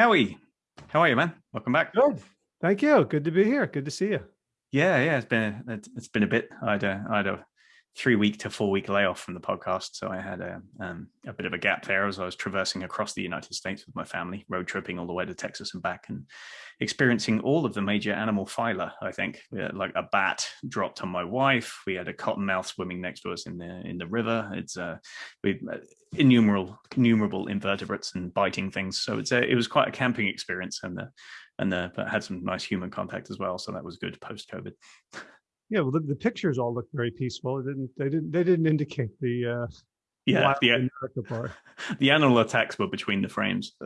Howie, how are you, man? Welcome back. Good. Thank you. Good to be here. Good to see you. Yeah, yeah, it's been a, it's been a bit. I had a, I had a three week to four week layoff from the podcast. So I had a, um, a bit of a gap there as I was traversing across the United States with my family, road tripping all the way to Texas and back and experiencing all of the major animal phyla, I think. like a bat dropped on my wife. We had a cottonmouth swimming next to us in the in the river. It's uh, we uh, innumerable innumerable invertebrates and biting things. So it's a, it was quite a camping experience and the, and the, but had some nice human contact as well. So that was good post COVID. Yeah, well, the, the, pictures all look very peaceful. It didn't they didn't they didn't indicate the uh, yeah the, part. the animal attacks were between the frames.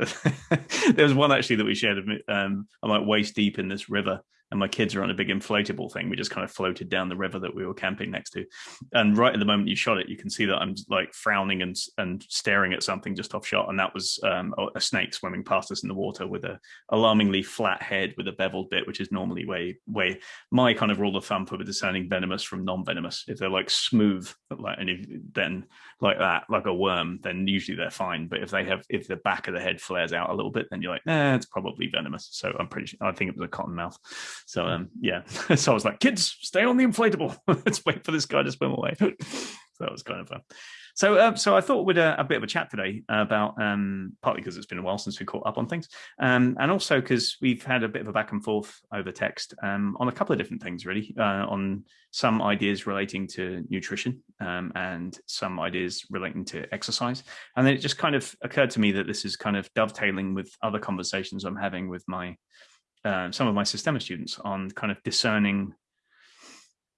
there was one actually that we shared. Um, I'm like waist deep in this river, and my kids are on a big inflatable thing. We just kind of floated down the river that we were camping next to. And right at the moment you shot it, you can see that I'm like frowning and and staring at something just off shot. And that was um, a snake swimming past us in the water with a alarmingly flat head with a beveled bit, which is normally way way my kind of rule of thumb for discerning venomous from non-venomous. If they're like smooth, like and if, then like that, like a worm, then usually they're fine. But if they have if the back of the head flares out a little bit, then you're like, nah, it's probably venomous. So I'm pretty sure I think it was a cottonmouth. So um, yeah, so I was like, kids, stay on the inflatable. Let's wait for this guy to swim away. so that was kind of fun. So, uh, so I thought we'd uh, a bit of a chat today about um, partly because it's been a while since we caught up on things, um, and also because we've had a bit of a back and forth over text um, on a couple of different things, really, uh, on some ideas relating to nutrition um, and some ideas relating to exercise, and then it just kind of occurred to me that this is kind of dovetailing with other conversations I'm having with my uh, some of my Systema students on kind of discerning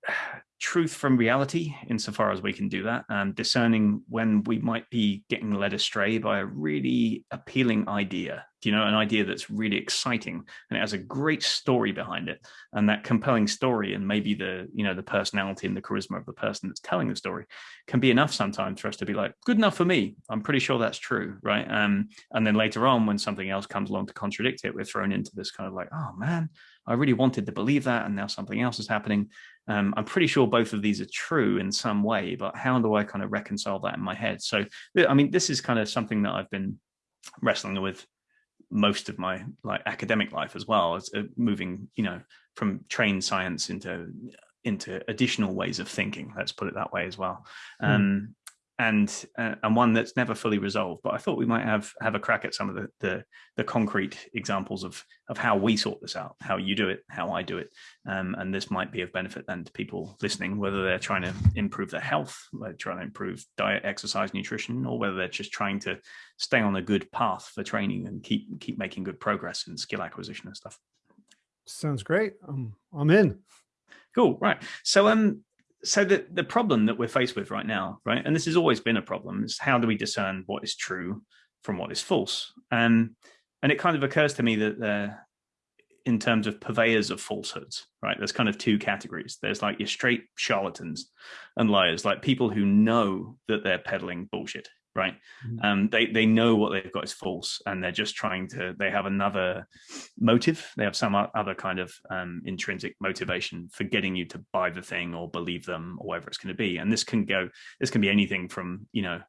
truth from reality insofar as we can do that and discerning when we might be getting led astray by a really appealing idea you know an idea that's really exciting and it has a great story behind it. And that compelling story and maybe the you know the personality and the charisma of the person that's telling the story can be enough sometimes for us to be like good enough for me. I'm pretty sure that's true right? Um and then later on when something else comes along to contradict it we're thrown into this kind of like oh man i really wanted to believe that and now something else is happening. Um, I'm pretty sure both of these are true in some way, but how do I kind of reconcile that in my head? So, I mean, this is kind of something that I've been wrestling with most of my like academic life as well as uh, moving, you know, from trained science into into additional ways of thinking. Let's put it that way as well. Hmm. Um, and uh, and one that's never fully resolved. But I thought we might have have a crack at some of the the, the concrete examples of of how we sort this out, how you do it, how I do it, um, and this might be of benefit then to people listening, whether they're trying to improve their health, they're trying to improve diet, exercise, nutrition, or whether they're just trying to stay on a good path for training and keep keep making good progress in skill acquisition and stuff. Sounds great. Um, I'm in. Cool. Right. So um, so the, the problem that we're faced with right now, right, and this has always been a problem, is how do we discern what is true from what is false? Um, and it kind of occurs to me that uh, in terms of purveyors of falsehoods, right, there's kind of two categories. There's like your straight charlatans and liars, like people who know that they're peddling bullshit, right? Mm -hmm. Um, they they know what they've got is false, and they're just trying to. They have another motive. They have some other kind of um, intrinsic motivation for getting you to buy the thing or believe them or whatever it's going to be. And this can go. This can be anything from you know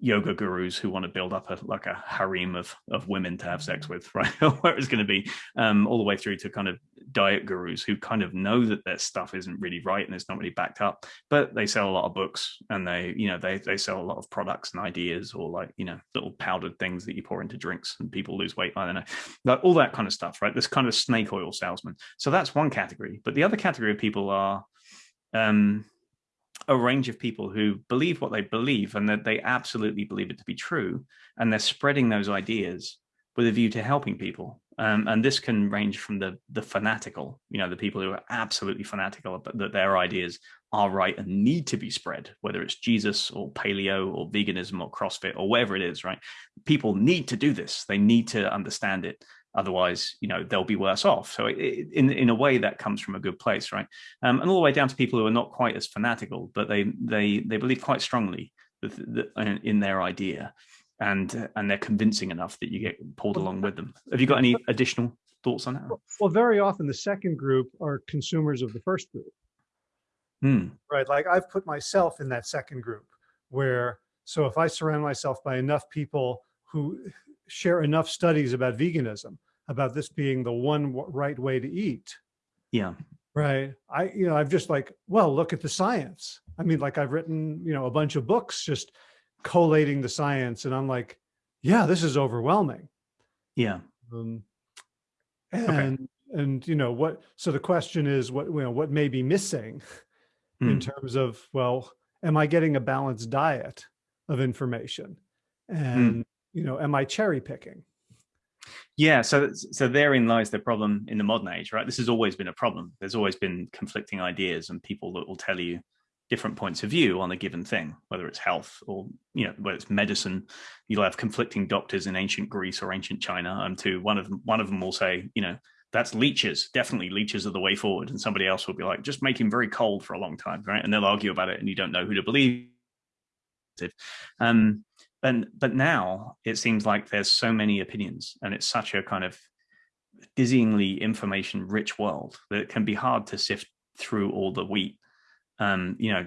yoga gurus who want to build up a like a harem of of women to have sex with right? Where it's going to be um all the way through to kind of diet gurus who kind of know that their stuff isn't really right and it's not really backed up but they sell a lot of books and they you know they they sell a lot of products and ideas or like you know little powdered things that you pour into drinks and people lose weight i don't know like all that kind of stuff right? This kind of snake oil salesman. So that's one category but the other category of people are um a range of people who believe what they believe and that they absolutely believe it to be true. And they're spreading those ideas with a view to helping people. Um, and this can range from the the fanatical, you know, the people who are absolutely fanatical that their ideas are right and need to be spread, whether it's Jesus or paleo or veganism or CrossFit or whatever it is, right? People need to do this. They need to understand it otherwise you know they'll be worse off. So it, in in a way that comes from a good place right? Um, and all the way down to people who are not quite as fanatical but they they they believe quite strongly in their idea and and they're convincing enough that you get pulled along with them. Have you got any additional thoughts on that? Well very often the second group are consumers of the first group. Hmm. right like i've put myself in that second group where so if i surround myself by enough people who share enough studies about veganism, about this being the one right way to eat. Yeah. Right. I, you know, I've just like, well, look at the science. I mean, like I've written, you know, a bunch of books just collating the science and I'm like, yeah, this is overwhelming. Yeah. Um, and, okay. and, you know, what, so the question is what, you know, what may be missing mm. in terms of, well, am I getting a balanced diet of information? Hmm. And, mm. You know, am I cherry picking? Yeah, so so therein lies the problem in the modern age, right? This has always been a problem. There's always been conflicting ideas and people that will tell you different points of view on a given thing, whether it's health or you know whether it's medicine. You'll have conflicting doctors in ancient Greece or ancient China, and to one of them, one of them will say, you know, that's leeches, definitely leeches are the way forward, and somebody else will be like, just make him very cold for a long time, right? And they'll argue about it, and you don't know who to believe. Um, and but now it seems like there's so many opinions and it's such a kind of dizzyingly information rich world that it can be hard to sift through all the wheat um you know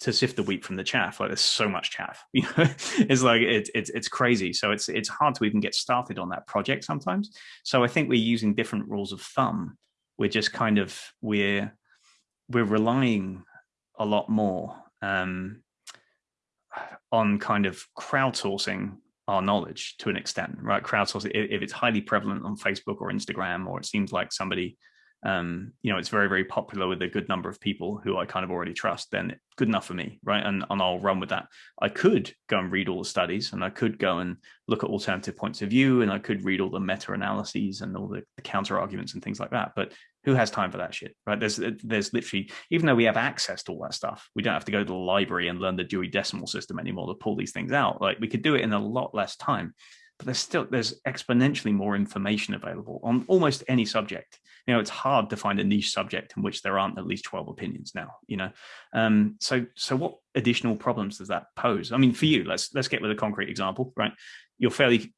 to sift the wheat from the chaff. Like there's so much chaff you know? It's like it's it's it's crazy. So it's it's hard to even get started on that project sometimes. So i think we're using different rules of thumb. We're just kind of we're we're relying a lot more um on kind of crowdsourcing our knowledge to an extent, right? Crowdsourcing, if it's highly prevalent on Facebook or Instagram, or it seems like somebody um, you know, it's very, very popular with a good number of people who I kind of already trust, then good enough for me, right? And, and I'll run with that. I could go and read all the studies and I could go and look at alternative points of view and I could read all the meta-analyses and all the, the counter arguments and things like that. But who has time for that shit, right? There's, there's literally, even though we have access to all that stuff, we don't have to go to the library and learn the Dewey Decimal System anymore to pull these things out. Like we could do it in a lot less time but there's still there's exponentially more information available on almost any subject you know it's hard to find a niche subject in which there aren't at least 12 opinions now you know um so so what additional problems does that pose i mean for you let's let's get with a concrete example right you're fairly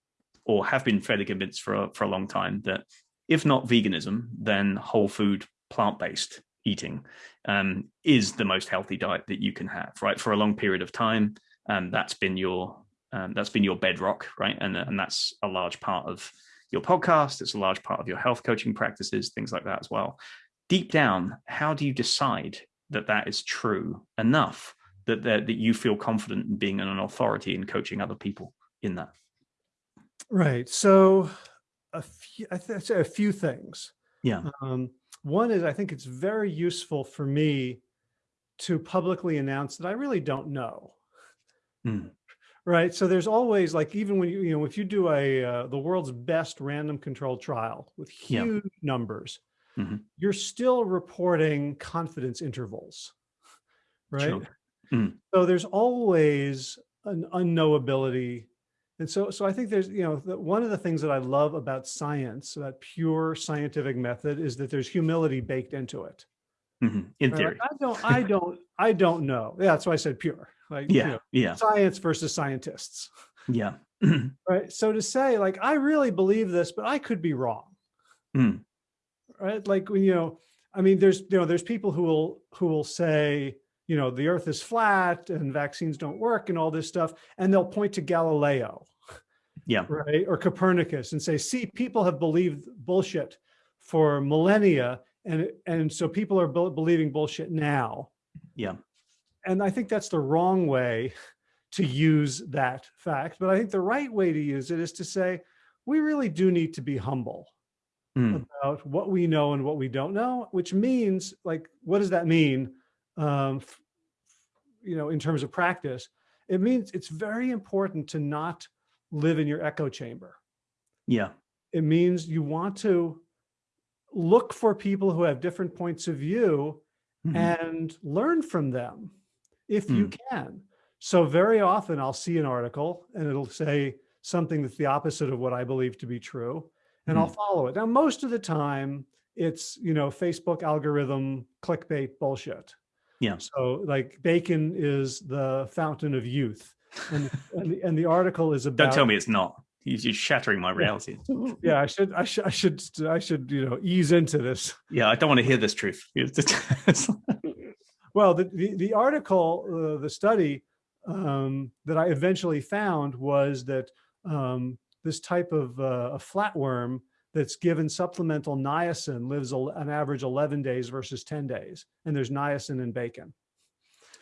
or have been fairly convinced for a, for a long time that if not veganism then whole food plant-based eating um, is the most healthy diet that you can have right for a long period of time um, that's been your um, that's been your bedrock, right? And, and that's a large part of your podcast. It's a large part of your health coaching practices, things like that as well. Deep down, how do you decide that that is true enough that that, that you feel confident in being an authority in coaching other people in that? Right. So a few, I th a few things. Yeah. Um, one is I think it's very useful for me to publicly announce that I really don't know. Mm. Right. So there's always like, even when you, you know, if you do a, uh, the world's best random controlled trial with huge yeah. numbers, mm -hmm. you're still reporting confidence intervals. Right. Sure. Mm. So there's always an unknowability. And so, so I think there's, you know, the, one of the things that I love about science, about pure scientific method is that there's humility baked into it. Mm -hmm. In theory. Like, I don't, I don't, I don't know. Yeah, that's why I said pure like yeah, you know, yeah, science versus scientists. Yeah. right. So to say like, I really believe this, but I could be wrong. Mm. Right. Like when, you know, I mean, there's, you know, there's people who will, who will say, you know, the earth is flat and vaccines don't work and all this stuff. And they'll point to Galileo. Yeah. Right. Or Copernicus and say, see, people have believed bullshit for millennia. And, and so people are believing bullshit now. Yeah and I think that's the wrong way to use that fact. But I think the right way to use it is to say, we really do need to be humble mm. about what we know and what we don't know, which means like, what does that mean? Um, you know, in terms of practice, it means it's very important to not live in your echo chamber. Yeah. It means you want to look for people who have different points of view mm -hmm. and learn from them if mm. you hmm. can. So very often I'll see an article and it'll say something that's the opposite of what I believe to be true, and mm. I'll hmm. follow it. Now, most of the time it's, you know, Facebook algorithm clickbait bullshit. Yeah. So like bacon is the fountain of youth. And, and, the, and the article is about- Don't tell me it's not. You're shattering my reality. Yeah, I should, I should, I should, I should, you know, ease into this. Yeah, I don't want to hear this truth. Well, the, the, the article, uh, the study um, that I eventually found was that um, this type of uh, a flatworm that's given supplemental niacin lives an average 11 days versus 10 days. And there's niacin in bacon.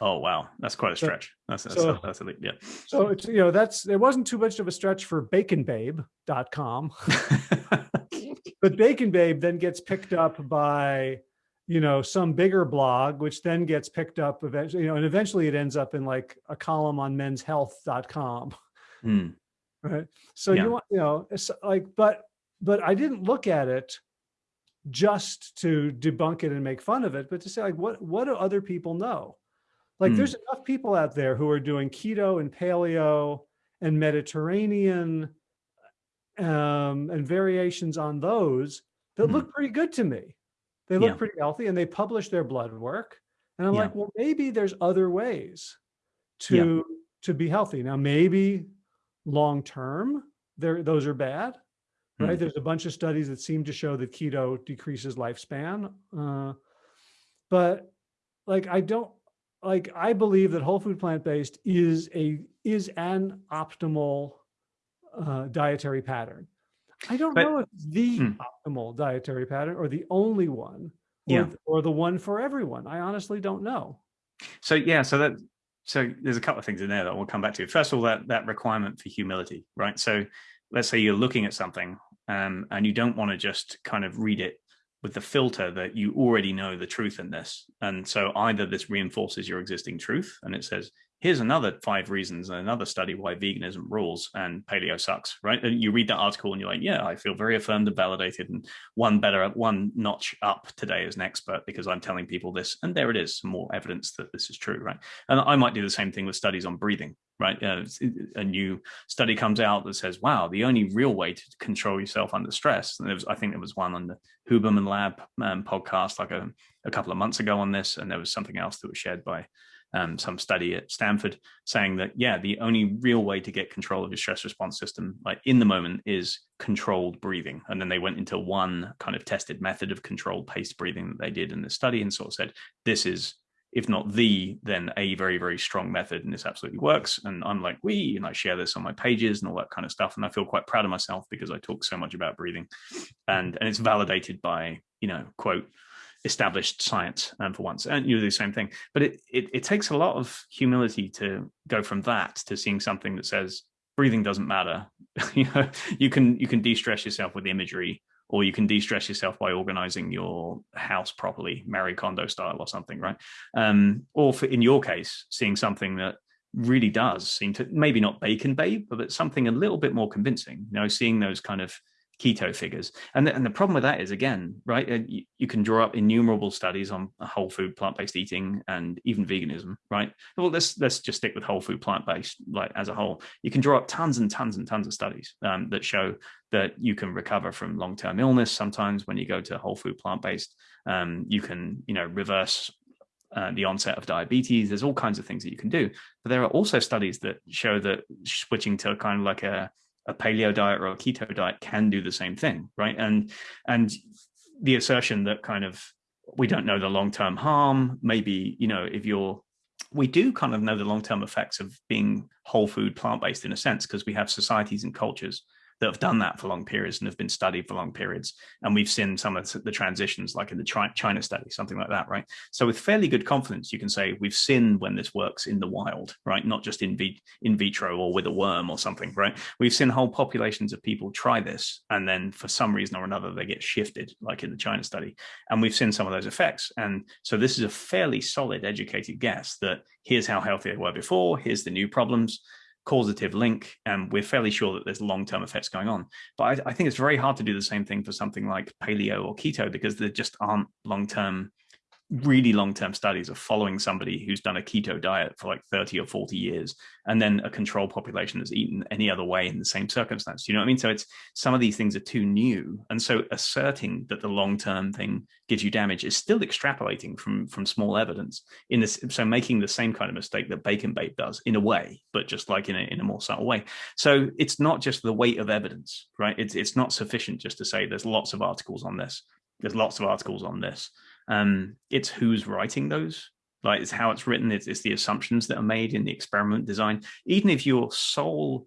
Oh, wow. That's quite a stretch. That's, that's, so, that's a, yeah. So it's, you know, that's, it wasn't too much of a stretch for baconbabe.com, but Bacon Babe then gets picked up by, you know, some bigger blog, which then gets picked up eventually, you know, and eventually it ends up in like a column on menshealth.com. Mm. Right. So yeah. you want, you know, it's like, but but I didn't look at it just to debunk it and make fun of it, but to say like, what, what do other people know? Like mm. there's enough people out there who are doing keto and paleo and Mediterranean um, and variations on those that mm. look pretty good to me. They look yeah. pretty healthy and they publish their blood work. And I'm yeah. like, well, maybe there's other ways to, yeah. to be healthy. Now, maybe long-term, there, those are bad right? Hmm. There's a bunch of studies that seem to show that keto decreases lifespan. Uh, but like, I don't, like, I believe that whole food plant-based is a, is an optimal uh, dietary pattern. I don't but, know if the hmm. optimal dietary pattern or the only one or, yeah. or the one for everyone. I honestly don't know. So yeah, so that so there's a couple of things in there that we'll come back to. First of all, that that requirement for humility, right? So let's say you're looking at something um, and you don't want to just kind of read it with the filter that you already know the truth in this. And so either this reinforces your existing truth and it says, here's another five reasons and another study why veganism rules and paleo sucks, right? And you read that article and you're like, yeah, I feel very affirmed and validated and one better, one notch up today as an expert because I'm telling people this. And there it is, more evidence that this is true, right? And I might do the same thing with studies on breathing, right? Uh, a new study comes out that says, wow, the only real way to control yourself under stress, and there was, I think there was one on the Huberman Lab um, podcast like a, a couple of months ago on this, and there was something else that was shared by um, some study at Stanford saying that, yeah, the only real way to get control of your stress response system, like in the moment, is controlled breathing. And then they went into one kind of tested method of controlled paced breathing that they did in the study and sort of said, this is if not the, then a very, very strong method and this absolutely works. And I'm like, we, and I share this on my pages and all that kind of stuff. And I feel quite proud of myself because I talk so much about breathing and, and it's validated by, you know, quote, established science um, for once and you do the same thing but it, it, it takes a lot of humility to go from that to seeing something that says breathing doesn't matter you know you can you can de-stress yourself with imagery or you can de-stress yourself by organizing your house properly Marie Kondo style or something right? Um or for in your case seeing something that really does seem to maybe not bacon babe but something a little bit more convincing you know seeing those kind of keto figures. And the, and the problem with that is, again, right, uh, you, you, can draw up innumerable studies on whole food, plant-based eating, and even veganism, right? Well, let's, let's just stick with whole food, plant-based, like as a whole. You can draw up tons and tons and tons of studies um, that show that you can recover from long-term illness. Sometimes when you go to whole food, plant-based, um, you can, you know, reverse uh, the onset of diabetes. There's all kinds of things that you can do. But there are also studies that show that switching to kind of like a a paleo diet or a keto diet can do the same thing, right? And and the assertion that kind of we don't know the long-term harm, maybe, you know, if you're we do kind of know the long-term effects of being whole food plant-based in a sense because we have societies and cultures that have done that for long periods and have been studied for long periods. And we've seen some of the transitions, like in the China study, something like that, right? So with fairly good confidence, you can say we've seen when this works in the wild, right? Not just in, in vitro or with a worm or something, right? We've seen whole populations of people try this, and then for some reason or another, they get shifted, like in the China study. And we've seen some of those effects. And so this is a fairly solid, educated guess that here's how healthy they were before, here's the new problems, causative link and we're fairly sure that there's long-term effects going on. But I, I, think it's very hard to do the same thing for something like paleo or keto because there just aren't long-term really long-term studies of following somebody who's done a keto diet for like 30 or 40 years and then a control population that's eaten any other way in the same circumstance. You know what i mean? So it's some of these things are too new and so asserting that the long-term thing gives you damage is still extrapolating from from small evidence in this so making the same kind of mistake that bacon babe does in a way but just like in a, in a more subtle way. So it's not just the weight of evidence right? It's it's not sufficient just to say there's lots of articles on this there's lots of articles on this um, it's who's writing those, like it's how it's written, it's, it's, the assumptions that are made in the experiment design. Even if your sole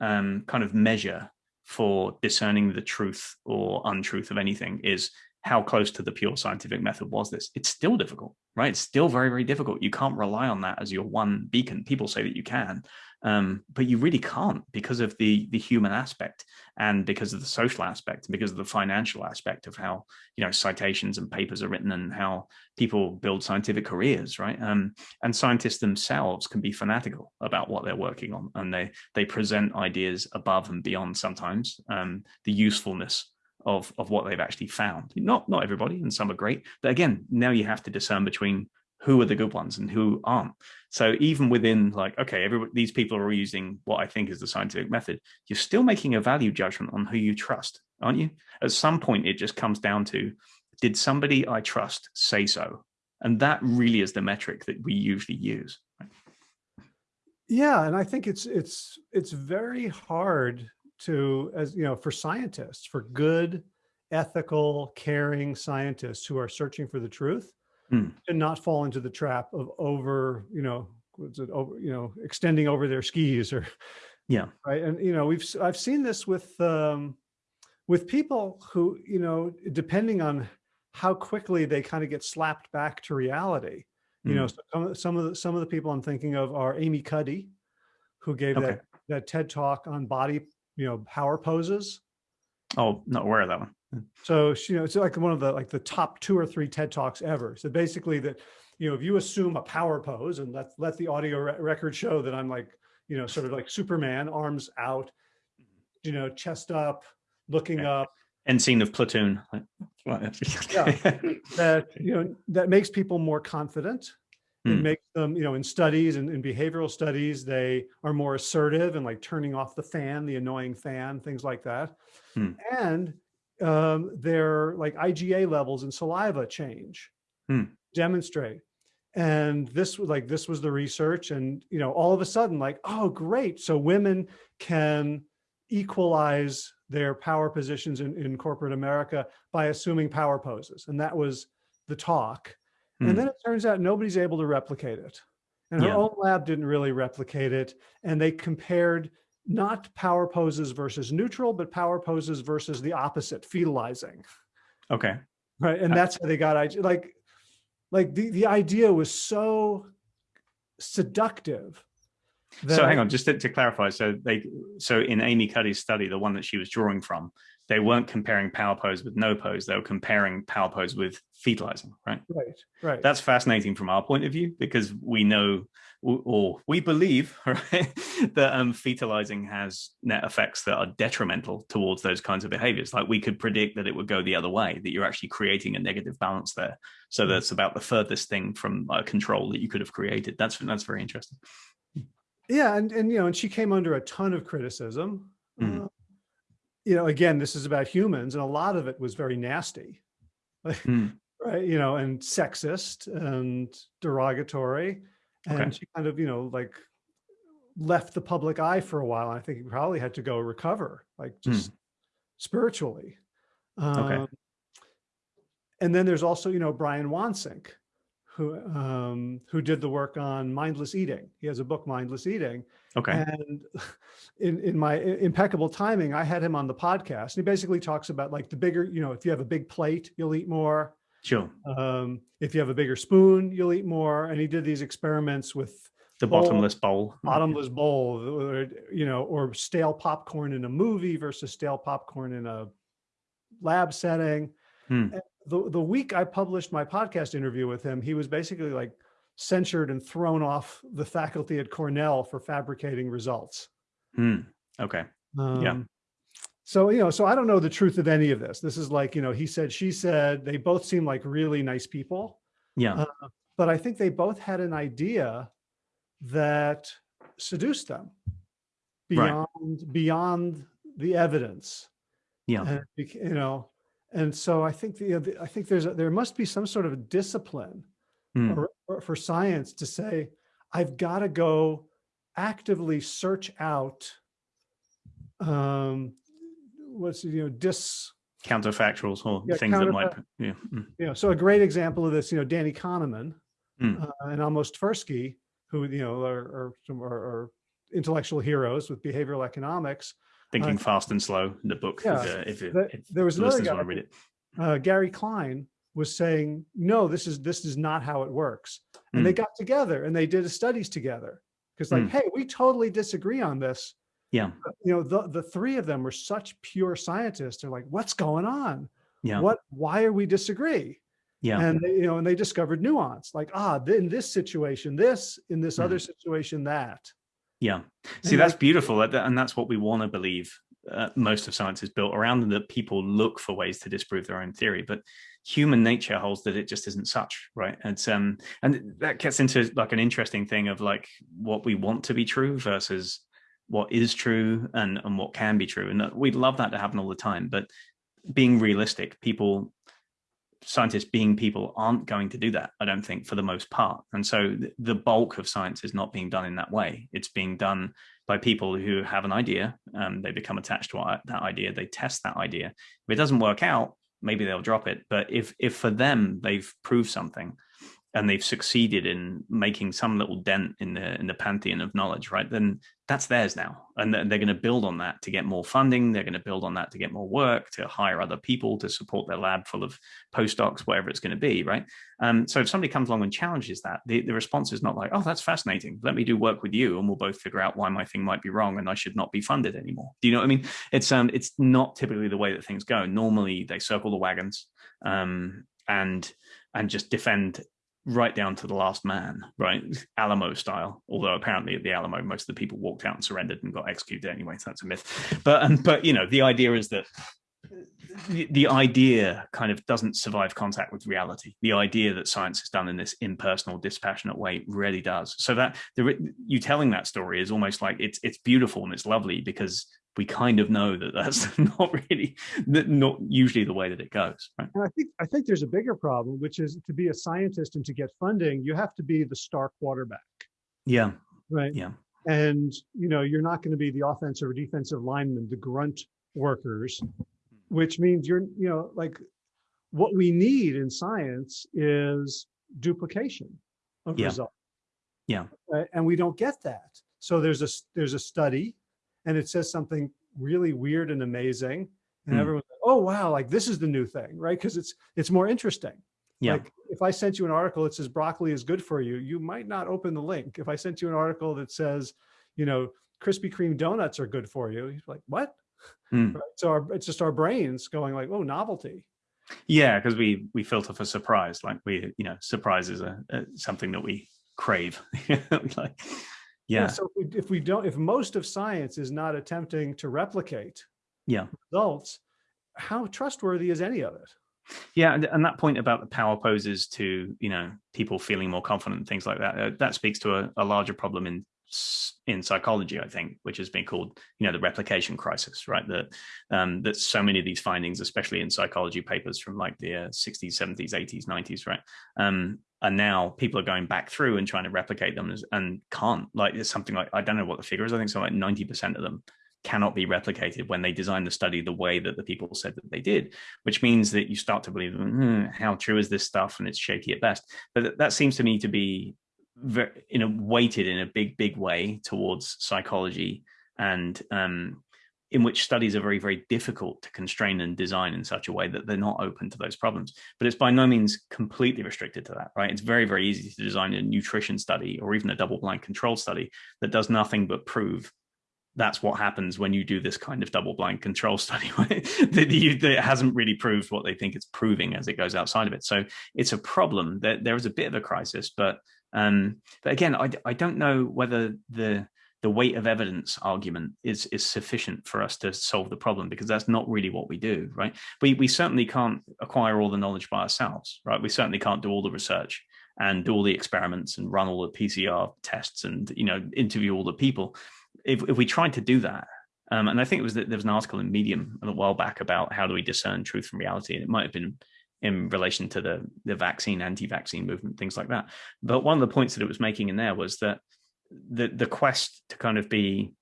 um, kind of measure for discerning the truth or untruth of anything is how close to the pure scientific method was this? It's still difficult, right? It's still very, very difficult. You can't rely on that as your one beacon. People say that you can, um, but you really can't because of the the human aspect and because of the social aspect and because of the financial aspect of how you know citations and papers are written and how people build scientific careers, right? Um, and scientists themselves can be fanatical about what they're working on, and they they present ideas above and beyond sometimes um, the usefulness of of what they've actually found. Not not everybody, and some are great, but again, now you have to discern between who are the good ones and who aren't. So even within like, okay, these people are using what I think is the scientific method, you're still making a value judgment on who you trust, aren't you? At some point, it just comes down to, did somebody I trust say so? And that really is the metric that we usually use. Yeah, and I think it's it's it's very hard to, as you know, for scientists, for good, ethical, caring scientists who are searching for the truth, mm. to not fall into the trap of over, you know, what's it over, you know, extending over their skis or, yeah, right. And you know, we've I've seen this with um, with people who, you know, depending on how quickly they kind of get slapped back to reality. You mm. know, some, some of the some of the people I'm thinking of are Amy Cuddy, who gave okay. that that TED talk on body you know, power poses. Oh, not aware of that one. So, you know, it's like one of the, like the top two or three TED Talks ever. So basically that, you know, if you assume a power pose and let, let the audio re record show that I'm like, you know, sort of like Superman, arms out, you know, chest up, looking okay. up. End scene of Platoon. yeah, that, you know, that makes people more confident it mm. makes them, you know, in studies and in behavioral studies, they are more assertive and like turning off the fan, the annoying fan, things like that. Mm. And um, their like IgA levels and saliva change, mm. demonstrate. And this was like, this was the research and, you know, all of a sudden like, oh, great. So women can equalize their power positions in, in corporate America by assuming power poses. And that was the talk. And hmm. then it turns out nobody's able to replicate it. And her yeah. own lab didn't really replicate it. And they compared not power poses versus neutral, but power poses versus the opposite, fetalizing. Okay. Right. And that's how they got like, like the, the idea was so seductive. so hang on, just to, to, clarify. So they, so in Amy Cuddy's study, the one that she was drawing from, they weren't comparing power pose with no pose. They were comparing power pose with fetalizing, right? Right, right. That's fascinating from our point of view because we know or we believe right, that um, fetalizing has net effects that are detrimental towards those kinds of behaviors. Like we could predict that it would go the other way, that you're actually creating a negative balance there. So mm. that's about the furthest thing from uh, control that you could have created. That's that's very interesting. Yeah, and and you know, and she came under a ton of criticism. Mm. Uh, you know, again, this is about humans, and a lot of it was very nasty, mm. right? You know, and sexist and derogatory, and okay. she kind of, you know, like left the public eye for a while. I think he probably had to go recover, like just mm. spiritually. Um, okay. And then there's also, you know, Brian Wansink, who um, who did the work on mindless eating. He has a book, Mindless Eating. Okay. And in in my impeccable timing, I had him on the podcast. And he basically talks about like the bigger, you know, if you have a big plate, you'll eat more. Sure. Um, if you have a bigger spoon, you'll eat more. And he did these experiments with the bowl, bottomless bowl, bottomless bowl, or, you know, or stale popcorn in a movie versus stale popcorn in a lab setting. Hmm the, the week I published my podcast interview with him, he was basically like censured and thrown off the faculty at Cornell for fabricating results. Mm, okay. Um, yeah. So, you know, so I don't know the truth of any of this. This is like, you know, he said, she said, they both seem like really nice people. Yeah. Uh, but I think they both had an idea that seduced them beyond, right. beyond the evidence. Yeah. And, you know, and so I think the, I think there's a, there must be some sort of discipline mm. or, or for science to say, I've got to go actively search out um, what's you know dis counterfactuals or yeah, things that might yeah mm. you know so a great example of this you know Danny Kahneman mm. uh, and Amos Tversky who you know are, are, are, are intellectual heroes with behavioral economics Thinking uh, Fast and Slow, in the book. Yeah, if, if, the, if there was another guy, read it. Uh, Gary Klein was saying, no, this is this is not how it works. And mm. they got together and they did studies together because like, mm. hey, we totally disagree on this. Yeah. But, you know, the, the three of them were such pure scientists. They're like, what's going on? Yeah. What, why are we disagree? Yeah. And they, you know, and they discovered nuance like, ah, in this situation, this, in this mm. other situation, that. Yeah. See, that's beautiful. And that's what we want to believe. Uh, most of science is built around and that people look for ways to disprove their own theory. But human nature holds that it just isn't such right and um and that gets into like an interesting thing of like what we want to be true versus what is true and and what can be true and we'd love that to happen all the time but being realistic people scientists being people aren't going to do that i don't think for the most part. And so the bulk of science is not being done in that way. It's being done by people who have an idea um, they become attached to that idea they test that idea. If it doesn't work out maybe they'll drop it. But if if for them they've proved something, and they've succeeded in making some little dent in the in the pantheon of knowledge, right? Then that's theirs now, and they're going to build on that to get more funding. They're going to build on that to get more work, to hire other people to support their lab full of postdocs, whatever it's going to be, right? Um, so if somebody comes along and challenges that, the, the response is not like, "Oh, that's fascinating. Let me do work with you, and we'll both figure out why my thing might be wrong and I should not be funded anymore." Do you know what I mean? It's um, it's not typically the way that things go. Normally, they circle the wagons, um, and and just defend right down to the last man, right? Alamo style. Although apparently at the Alamo, most of the people walked out and surrendered and got executed anyway. So that's a myth. But um, but you know, the idea is that the, the idea kind of doesn't survive contact with reality. The idea that science is done in this impersonal, dispassionate way really does. So that the, you telling that story is almost like it's it's beautiful and it's lovely because we kind of know that that's not really not usually the way that it goes right? And i think i think there's a bigger problem which is to be a scientist and to get funding you have to be the star quarterback. Yeah. Right? Yeah. And you know you're not going to be the offensive or defensive lineman the grunt workers which means you're you know like what we need in science is duplication of yeah. results. Yeah. Right? and we don't get that. So there's a there's a study and it says something really weird and amazing and mm. everyone's like, oh wow like this is the new thing right because it's it's more interesting yeah. like if i sent you an article that says broccoli is good for you you might not open the link if i sent you an article that says you know krispy kreme donuts are good for you you're like what mm. right? so our, it's just our brains going like oh novelty yeah because we we filter for surprise like we you know surprise is a, a something that we crave like yeah. so if we, if we don't, if most of science is not attempting to replicate yeah results, how trustworthy is any of it? Yeah, and, and that point about the power poses to you know people feeling more confident and things like that. Uh, that speaks to a, a larger problem in in psychology, I think, which has been called, you know, the replication crisis, right? That um, that so many of these findings, especially in psychology papers from like the uh, 60s, 70s, 80s, 90s, right, um, and now people are going back through and trying to replicate them and can't. Like it's something like I don't know what the figure is. I think something like 90% of them cannot be replicated when they design the study the way that the people said that they did, which means that you start to believe, hmm, how true is this stuff? And it's shaky at best. But that seems to me to be very, you know, weighted in a big, big way towards psychology and um, in which studies are very, very difficult to constrain and design in such a way that they're not open to those problems. But it's by no means completely restricted to that, right? It's very, very easy to design a nutrition study or even a double-blind control study that does nothing but prove that's what happens when you do this kind of double-blind control study that hasn't really proved what they think it's proving as it goes outside of it. So it's a problem that there is a bit of a crisis, but um, but again, I, I don't know whether the the weight of evidence argument is is sufficient for us to solve the problem because that's not really what we do, right? We we certainly can't acquire all the knowledge by ourselves, right? We certainly can't do all the research and do all the experiments and run all the PCR tests and you know interview all the people. If if we tried to do that, um, and I think it was that there was an article in Medium a while back about how do we discern truth from reality, and it might have been in relation to the the vaccine anti-vaccine movement, things like that. But one of the points that it was making in there was that the the quest to kind of be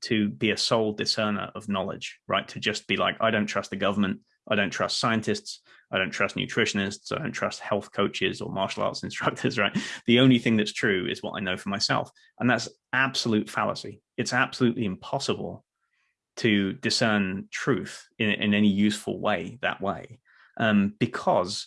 to be a sole discerner of knowledge, right? To just be like, I don't trust the government, I don't trust scientists, I don't trust nutritionists, I don't trust health coaches or martial arts instructors, right? The only thing that's true is what I know for myself. And that's absolute fallacy. It's absolutely impossible to discern truth in, in any useful way that way um, because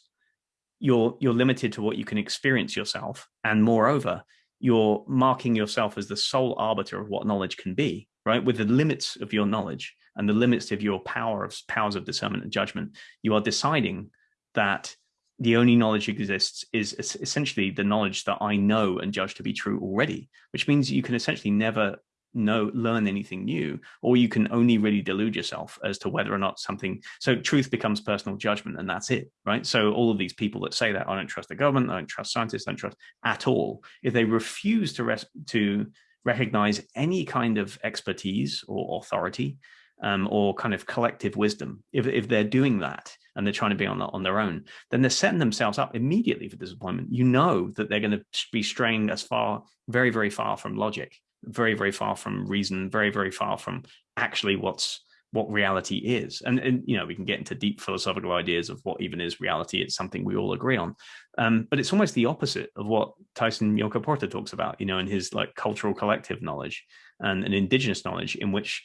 you're you're limited to what you can experience yourself and moreover you're marking yourself as the sole arbiter of what knowledge can be right? With the limits of your knowledge and the limits of your power of powers of discernment and judgment you are deciding that the only knowledge exists is essentially the knowledge that I know and judge to be true already, which means you can essentially never know learn anything new or you can only really delude yourself as to whether or not something so truth becomes personal judgment and that's it right? So all of these people that say that i don't trust the government i don't trust scientists i don't trust at all. If they refuse to rest to recognize any kind of expertise or authority um, or kind of collective wisdom if, if they're doing that and they're trying to be on, on their own then they're setting themselves up immediately for disappointment. You know that they're going to be straying as far very very far from logic very, very far from reason, very, very far from actually what's what reality is. And, and, you know, we can get into deep philosophical ideas of what even is reality. It's something we all agree on. Um, but it's almost the opposite of what Tyson Yunkaporta talks about, you know, in his like cultural collective knowledge and an indigenous knowledge in which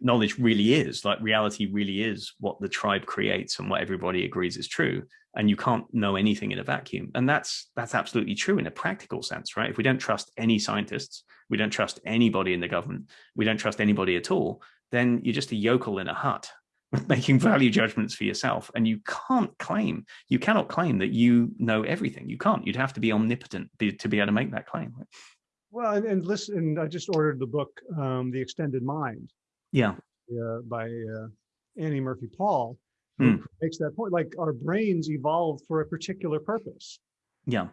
knowledge really is like reality really is what the tribe creates and what everybody agrees is true and you can't know anything in a vacuum and that's that's absolutely true in a practical sense right if we don't trust any scientists we don't trust anybody in the government we don't trust anybody at all then you're just a yokel in a hut making value judgments for yourself. And you can't claim you cannot claim that you know everything. You can't. You'd have to be omnipotent to be able to make that claim. Well and, and listen i just ordered the book um, the extended mind. Yeah. Uh, by uh, annie murphy paul who mm. makes that point like our brains evolved for a particular purpose. Yeah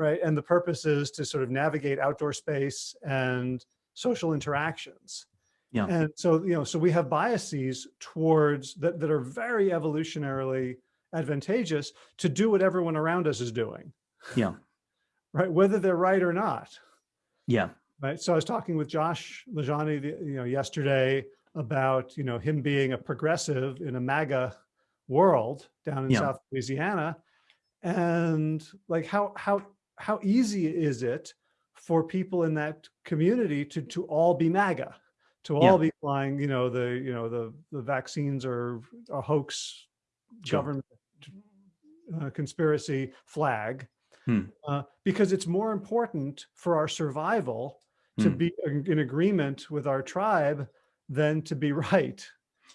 right? And the purpose is to sort of navigate outdoor space and social interactions. Yeah. And so you know so we have biases towards that that are very evolutionarily advantageous to do what everyone around us is doing. Yeah. Right? Whether they're right or not. Yeah. Right? So i was talking with josh LaJaunie you know yesterday about you know him being a progressive in a maga world down in yeah. South Louisiana. And like how, how, how easy is it for people in that community to, to all be MAGA, to all yeah. be flying, you know, the, you know, the, the vaccines are a hoax sure. government uh, conspiracy flag, hmm. uh, because it's more important for our survival to hmm. be in agreement with our tribe than to be right.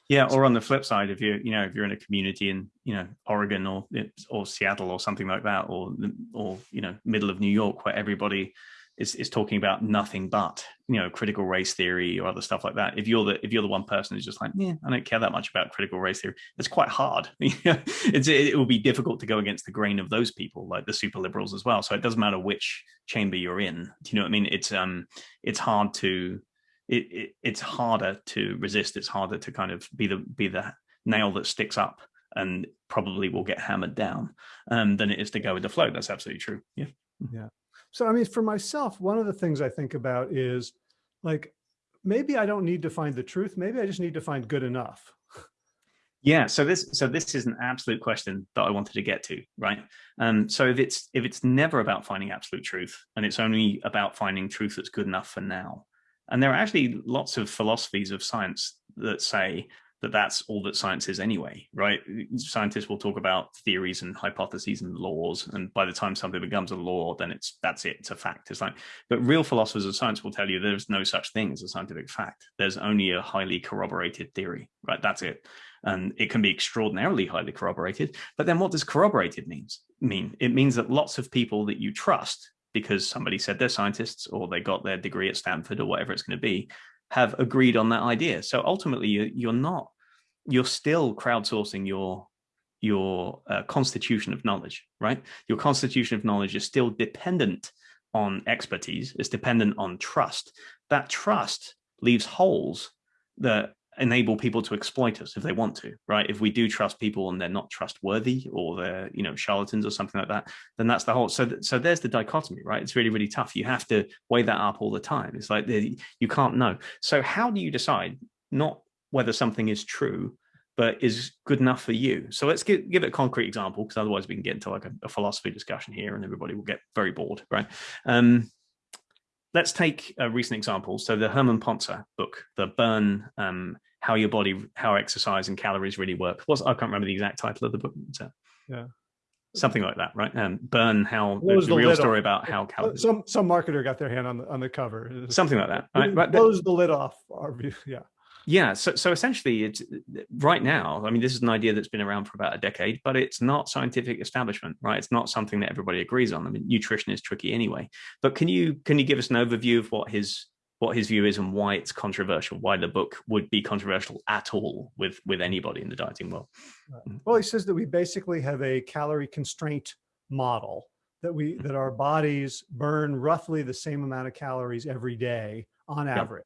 Yeah, or on the flip side, if you you know if you're in a community in you know Oregon or or Seattle or something like that, or or you know middle of New York where everybody is is talking about nothing but you know critical race theory or other stuff like that. If you're the if you're the one person who's just like, yeah, I don't care that much about critical race theory, it's quite hard. it's it, it will be difficult to go against the grain of those people, like the super liberals as well. So it doesn't matter which chamber you're in. Do you know what I mean? It's um it's hard to it, it, it's harder to resist. It's harder to kind of be the be the nail that sticks up and probably will get hammered down um, than it is to go with the flow. That's absolutely true. Yeah. Yeah. So, I mean, for myself, one of the things I think about is like, maybe I don't need to find the truth. Maybe I just need to find good enough. Yeah, so this so this is an absolute question that I wanted to get to, right? Um, so if it's if it's never about finding absolute truth and it's only about finding truth that's good enough for now, and there are actually lots of philosophies of science that say that that's all that science is anyway, right? Scientists will talk about theories and hypotheses and laws, and by the time something becomes a law, then it's that's it, it's a fact. It's like, but real philosophers of science will tell you there's no such thing as a scientific fact. There's only a highly corroborated theory, right? That's it, and it can be extraordinarily highly corroborated. But then, what does corroborated means mean? It means that lots of people that you trust because somebody said they're scientists or they got their degree at Stanford or whatever it's going to be, have agreed on that idea. So ultimately, you're not, you're still crowdsourcing your your uh, constitution of knowledge, right? Your constitution of knowledge is still dependent on expertise, it's dependent on trust. That trust leaves holes that enable people to exploit us if they want to, right? If we do trust people and they're not trustworthy or they're, you know, charlatans or something like that, then that's the whole. So, th so there's the dichotomy, right? It's really, really tough. You have to weigh that up all the time. It's like the, you can't know. So how do you decide not whether something is true, but is good enough for you? So let's give, give it a concrete example, because otherwise we can get into like a, a, philosophy discussion here and everybody will get very bored, right? Um, let's take a recent example. So the Herman Pontzer book, the Burn um, how your body, how exercise and calories really work. What's I can't remember the exact title of the book. So, yeah, something like that, right? And burn how there's a real story about how calories. Some some marketer got their hand on the on the cover. Something like that. Right? Close the lid off. Our yeah. Yeah, so so essentially, it's right now. I mean, this is an idea that's been around for about a decade, but it's not scientific establishment, right? It's not something that everybody agrees on. I mean, nutrition is tricky anyway. But can you can you give us an overview of what his what his view is and why it's controversial? Why the book would be controversial at all with with anybody in the dieting world? Well, he says that we basically have a calorie constraint model that we mm-hmm. that our bodies burn roughly the same amount of calories every day on average.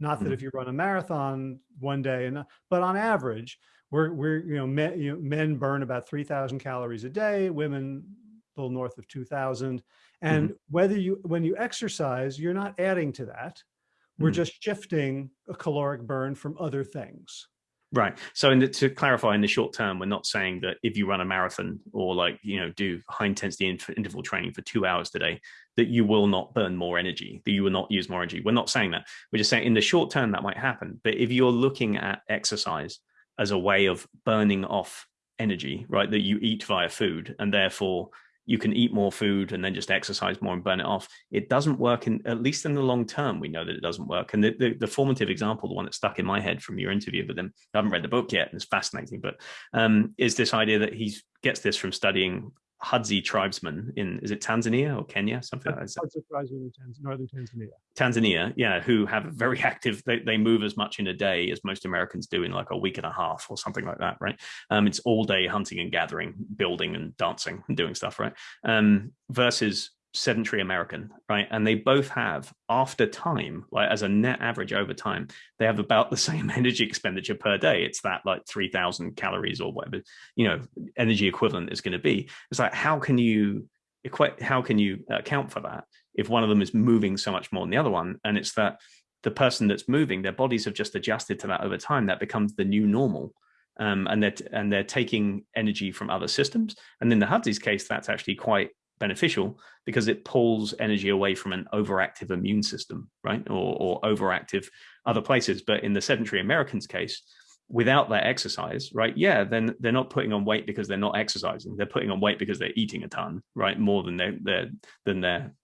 Not that mm -hmm. if you run a marathon one day, and but on average, we're we're you know men you know, men burn about three thousand calories a day, women a little north of two thousand, and mm -hmm. whether you when you exercise, you're not adding to that. We're mm -hmm. just shifting a caloric burn from other things. Right. So the, to clarify, in the short term, we're not saying that if you run a marathon or like, you know, do high intensity interval training for two hours today, that you will not burn more energy, that you will not use more energy. We're not saying that. We're just saying in the short term, that might happen. But if you're looking at exercise as a way of burning off energy, right, that you eat via food and therefore you can eat more food and then just exercise more and burn it off. It doesn't work in, at least in the long term, we know that it doesn't work. And the, the, the formative example, the one that stuck in my head from your interview with him, I haven't read the book yet, and it's fascinating, but um, is this idea that he gets this from studying Hadza tribesmen in is it Tanzania or Kenya something like that. Tribesmen in northern Tanzania. Tanzania, yeah, who have a very active. They they move as much in a day as most Americans do in like a week and a half or something like that, right? Um, it's all day hunting and gathering, building and dancing and doing stuff, right? Um, versus sedentary American, right? And they both have, after time, like as a net average over time, they have about the same energy expenditure per day. It's that like 3000 calories or whatever, you know, energy equivalent is going to be. It's like, how can you equate, how can you account for that if one of them is moving so much more than the other one? And it's that the person that's moving, their bodies have just adjusted to that over time. That becomes the new normal. Um, and they're and they're taking energy from other systems. And in the Hadza's case, that's actually quite beneficial because it pulls energy away from an overactive immune system, right? Or, or overactive other places. But in the sedentary Americans case, without that exercise, right? Yeah, then they're not putting on weight because they're not exercising. They're putting on weight because they're eating a ton, right? More than their their than their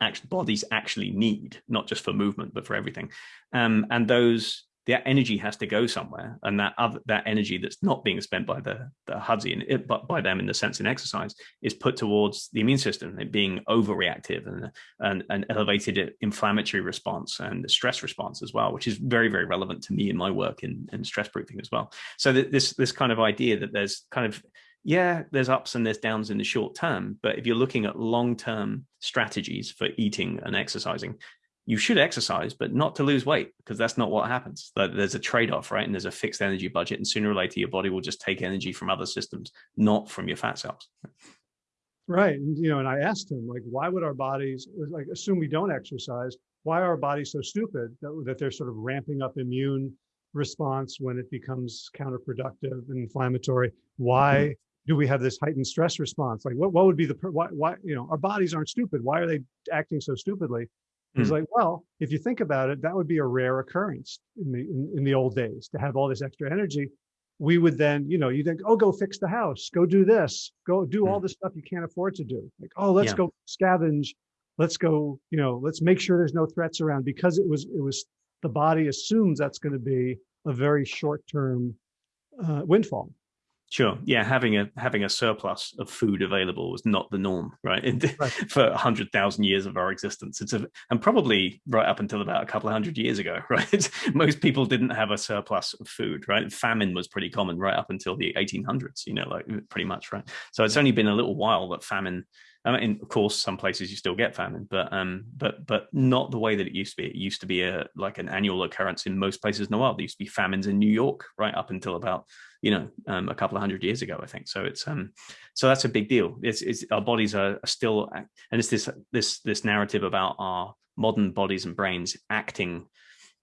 actual bodies actually need, not just for movement, but for everything. Um, and those that energy has to go somewhere and that other that energy that's not being spent by the the it, but by them in the sense in exercise is put towards the immune system it being overreactive and and an elevated inflammatory response and the stress response as well which is very very relevant to me in my work in, in stress proofing as well. So this this kind of idea that there's kind of yeah, there's ups and there's downs in the short term, but if you're looking at long-term strategies for eating and exercising, you should exercise, but not to lose weight because that's not what happens. There's a trade-off, right? And there's a fixed energy budget, and sooner or later, your body will just take energy from other systems, not from your fat cells. Right. And, you know, and I asked him, like, why would our bodies, like, assume we don't exercise? Why are our bodies so stupid that, that they're sort of ramping up immune response when it becomes counterproductive and inflammatory? Why mm -hmm. do we have this heightened stress response? Like, what, what would be the, why, why, you know, our bodies aren't stupid. Why are they acting so stupidly? He's mm. like, well, if you think about it, that would be a rare occurrence in the in, in, the old days to have all this extra energy. We would then, you know, you think, oh, go fix the house, go do this, go do mm. all the stuff you can't afford to do. Like, oh, let's yeah. go scavenge, let's go, you know, let's make sure there's no threats around because it was it was the body assumes that's going to be a very short term uh, windfall. Sure. Yeah, having a having a surplus of food available was not the norm, right? right. For hundred thousand years of our existence, it's a, and probably right up until about a couple of hundred years ago, right? Most people didn't have a surplus of food, right? Famine was pretty common right up until the 1800s, you know, like pretty much, right? So it's only been a little while that famine I mean, of course, some places you still get famine, but um, but but not the way that it used to be. It used to be a like an annual occurrence in most places in the world. There used to be famines in New York right up until about you know um, a couple of hundred years ago, I think. So it's um, so that's a big deal. It's, it's our bodies are, still, and it's this this this narrative about our modern bodies and brains acting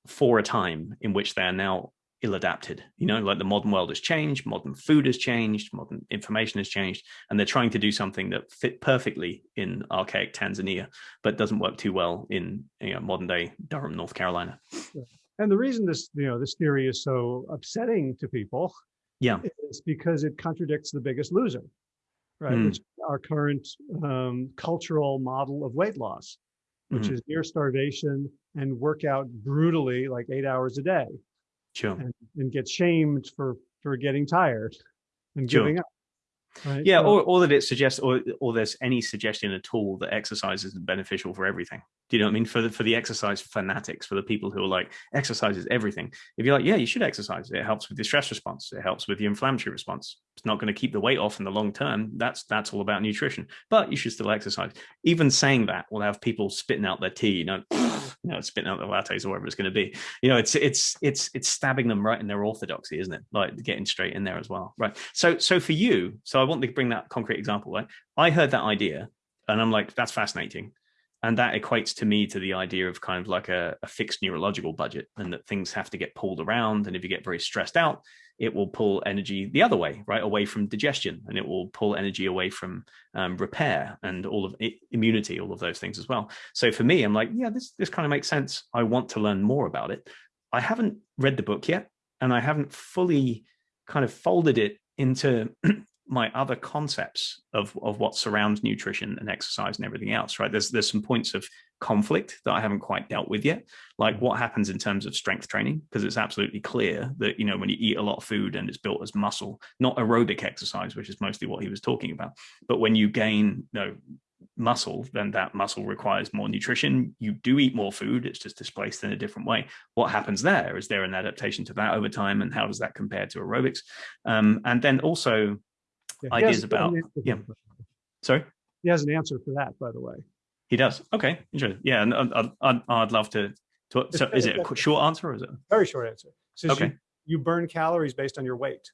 for a time in which they are now ill-adapted you know like the modern world has changed modern food has changed modern information has changed and they're trying to do something that fit perfectly in archaic tanzania but doesn't work too well in you know modern day durham north carolina And the reason this, you know, this theory is so upsetting to people yeah. is because it contradicts the biggest loser, right? Mm. Which our current um, cultural model of weight loss, which mm -hmm. is near starvation and work out brutally like eight hours a day. Sure. And, and get shamed for, for getting tired and sure. giving up. Right? Yeah, so, or, or that it suggests, or, or there's any suggestion at all that exercise is beneficial for everything. Do you know what I mean? For the, for the exercise fanatics, for the people who are like, exercise is everything. If you're like, yeah, you should exercise. It helps with the stress response. It helps with the inflammatory response. It's not going to keep the weight off in the long term. That's that's all about nutrition. But you should still exercise. Even saying that will have people spitting out their tea, you know, you know, spitting out the lattes or whatever it's going to be. You know, it's it's it's it's stabbing them right in their orthodoxy, isn't it? Like getting straight in there as well. Right. So so for you, so I want to bring that concrete example, right? I heard that idea and I'm like, that's fascinating and that equates to me to the idea of kind of like a, a, fixed neurological budget and that things have to get pulled around. And if you get very stressed out it will pull energy the other way right away from digestion. And it will pull energy away from um, repair and all of it, immunity all of those things as well. So for me i'm like yeah this this kind of makes sense. I want to learn more about it. I haven't read the book yet and i haven't fully kind of folded it into my other concepts of, of what surrounds nutrition and exercise and everything else, right? There's there's some points of conflict that I haven't quite dealt with yet, like what happens in terms of strength training, because it's absolutely clear that, you know, when you eat a lot of food and it's built as muscle, not aerobic exercise, which is mostly what he was talking about, but when you gain, you know, muscle, then that muscle requires more nutrition. You do eat more food, it's just displaced in a different way. What happens there? Is there an adaptation to that over time? And how does that compare to aerobics? Um, and then also yeah, ideas about yeah. sorry? He has an answer for that by the way. He does? Okay interesting. Yeah and I'd, I'd, I'd love to, to so is it a short answer or is it? Very short answer. Okay. you, you burn calories based on your weight.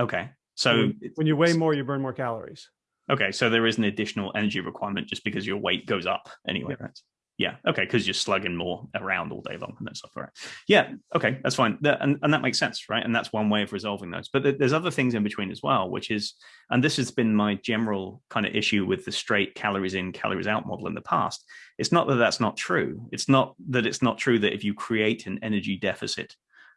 Okay so when, when you weigh more you burn more calories. Okay so there is an additional energy requirement just because your weight goes up anyway yeah. right yeah. Okay. Because you're slugging more around all day long and that stuff. Right. Yeah. Okay. That's fine. That, and, and that makes sense. Right. And that's one way of resolving those. But there's other things in between as well, which is, and this has been my general kind of issue with the straight calories in, calories out model in the past. It's not that that's not true. It's not that it's not true that if you create an energy deficit,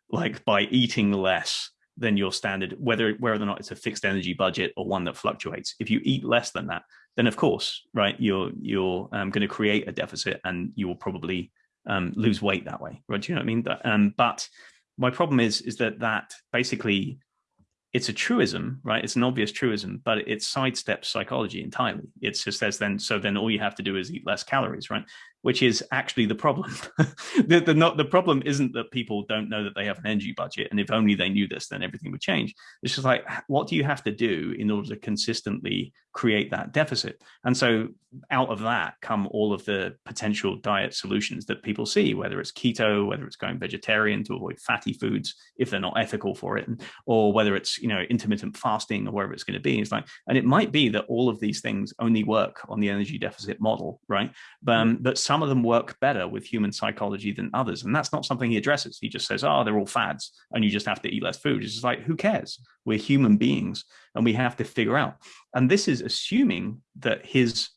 like by eating less, than your standard, whether whether or not it's a fixed energy budget or one that fluctuates. If you eat less than that, then of course, right, you're you're um, going to create a deficit and you will probably um, lose weight that way, right? Do you know what I mean? Um, but my problem is is that that basically it's a truism, right? It's an obvious truism, but it sidesteps psychology entirely. It just says then, so then all you have to do is eat less calories, right? Which is actually the problem. the, the, not, the problem isn't that people don't know that they have an energy budget. And if only they knew this, then everything would change. It's just like, what do you have to do in order to consistently create that deficit? And so out of that come all of the potential diet solutions that people see, whether it's keto, whether it's going vegetarian to avoid fatty foods, if they're not ethical for it, or whether it's, you know, intermittent fasting or wherever it's going to be. It's like, and it might be that all of these things only work on the energy deficit model, right? But, um, but some of them work better with human psychology than others. And that's not something he addresses. He just says, oh, they're all fads and you just have to eat less food. It's just like, who cares? We're human beings and we have to figure out. And this is assuming that his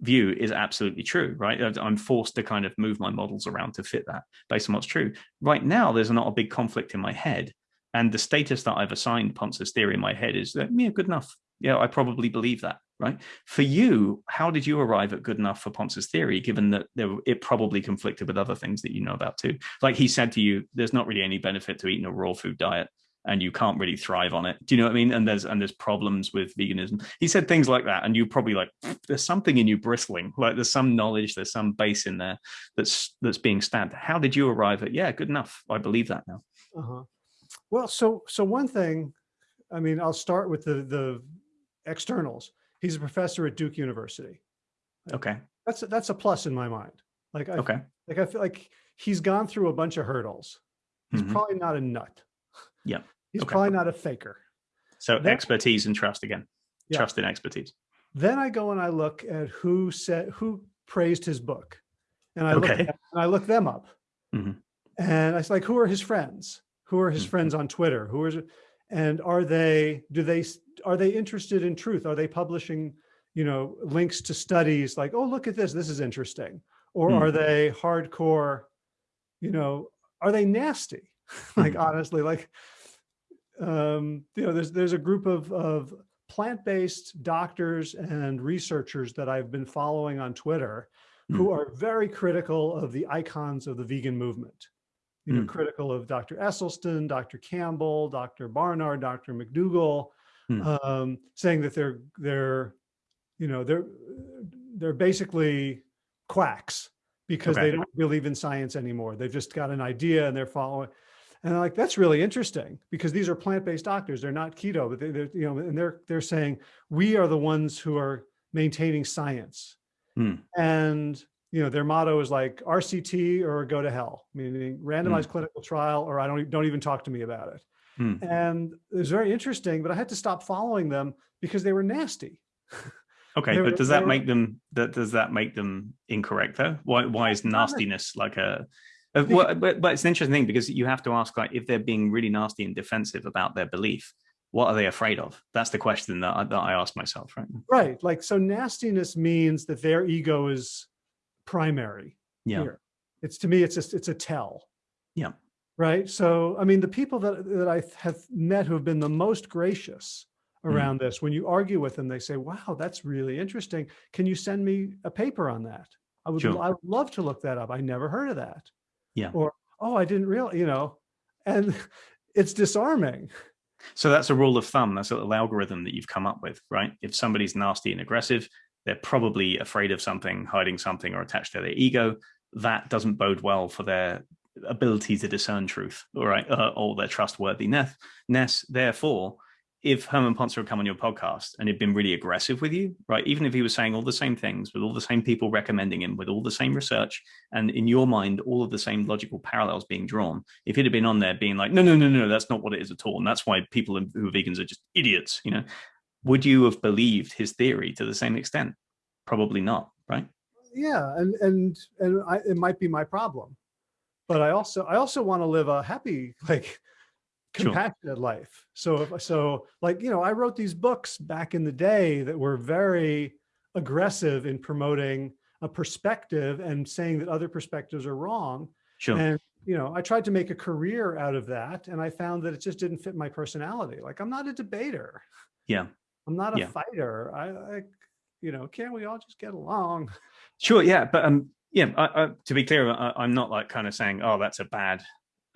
view is absolutely true, right? I'm forced to kind of move my models around to fit that based on what's true. Right now, there's not a big conflict in my head. And the status that I've assigned Pontzer's theory in my head is that, yeah, good enough. Yeah, I probably believe that right? For you, how did you arrive at good enough for Pontzer's theory, given that there, it probably conflicted with other things that you know about too? Like he said to you, there's not really any benefit to eating a raw food diet and you can't really thrive on it. Do you know what I mean? And there's and there's problems with veganism. He said things like that, and you probably like there's something in you bristling, like there's some knowledge, there's some base in there that's that's being stabbed. How did you arrive at yeah, good enough? I believe that now. Uh -huh. Well, so so one thing, I mean, I'll start with the the externals. He's a professor at Duke University. Okay. That's a, that's a plus in my mind. Like, I, okay. Like I feel like he's gone through a bunch of hurdles. He's mm -hmm. probably not a nut. Yeah. He's okay. probably not a faker. So then, expertise and trust again. Yeah. Trust in expertise. Then I go and I look at who said who praised his book, and I okay. look and I look them up, mm -hmm. and I was like, who are his friends? Who are his mm -hmm. friends on Twitter? Who is it? And are they, do they, are they interested in truth? Are they publishing, you know, links to studies like, oh, look at this, this is interesting. Or mm. are they hardcore, you know, are they nasty? like hmm. honestly, like um, you know, there's there's a group of of plant-based doctors and researchers that I've been following on Twitter who hmm. are very critical of the icons of the vegan movement. You know, mm. critical of Dr. Esselstyn, Dr. Campbell, Dr. Barnard, Dr. McDougall, mm. um, saying that they're they're, you know, they're they're basically quacks because okay. they don't believe in science anymore. They've just got an idea and they're following. And I'm like, that's really interesting because these are plant-based doctors. They're not keto, but they, are you know, and they're, they're saying, we are the ones who are maintaining science. Hmm. And, you know, their motto is like RCT or go to hell, meaning randomized hmm. clinical trial, or I don't, don't even talk to me about it. Hmm. And it was very interesting, but I had to stop following them because they were nasty. Okay, but does that were, make them that does that make them incorrect though? Why why is nastiness like a uh, well, but, but it's an interesting thing because you have to ask like if they're being really nasty and defensive about their belief, what are they afraid of? That's the question that I, that I ask myself, right? Right. Like, so nastiness means that their ego is primary. Yeah. Here. It's to me, it's just, it's a tell. Yeah. Right. So, I mean, the people that, that I have met who have been the most gracious mm. around mm. this, when you argue with them, they say, wow, that's really interesting. Can you send me a paper on that? I would, sure. I would love to look that up. I never heard of that. Yeah. Or, oh, I didn't realize, you know, and it's disarming. So that's a rule of thumb. That's a little algorithm that you've come up with, right? If somebody's nasty and aggressive, they're probably afraid of something, hiding something, or attached to their ego. That doesn't bode well for their ability to discern truth, all right, uh, or their trustworthiness. Ness, Therefore, if Herman Pontzer had come on your podcast and had been really aggressive with you, right? Even if he was saying all the same things with all the same people recommending him, with all the same research, and in your mind, all of the same logical parallels being drawn, if he'd have been on there being like, no, no, no, no, that's not what it is at all. And that's why people who are vegans are just idiots, you know, would you have believed his theory to the same extent? Probably not, right? Yeah. And, and, and I, it might be my problem, but I also, I also want to live a happy, like, compassionate sure. life. So, if, so like, you know, I wrote these books back in the day that were very aggressive in promoting a perspective and saying that other perspectives are wrong. Sure. And, you know, I tried to make a career out of that. And I found that it just didn't fit my personality. Like I'm not a debater. Yeah. I'm not a yeah. fighter. I, I, you know, can't we all just get along? Sure. Yeah. But, um, yeah, I, I, to be clear, I, am not like kind of saying, oh, that's a bad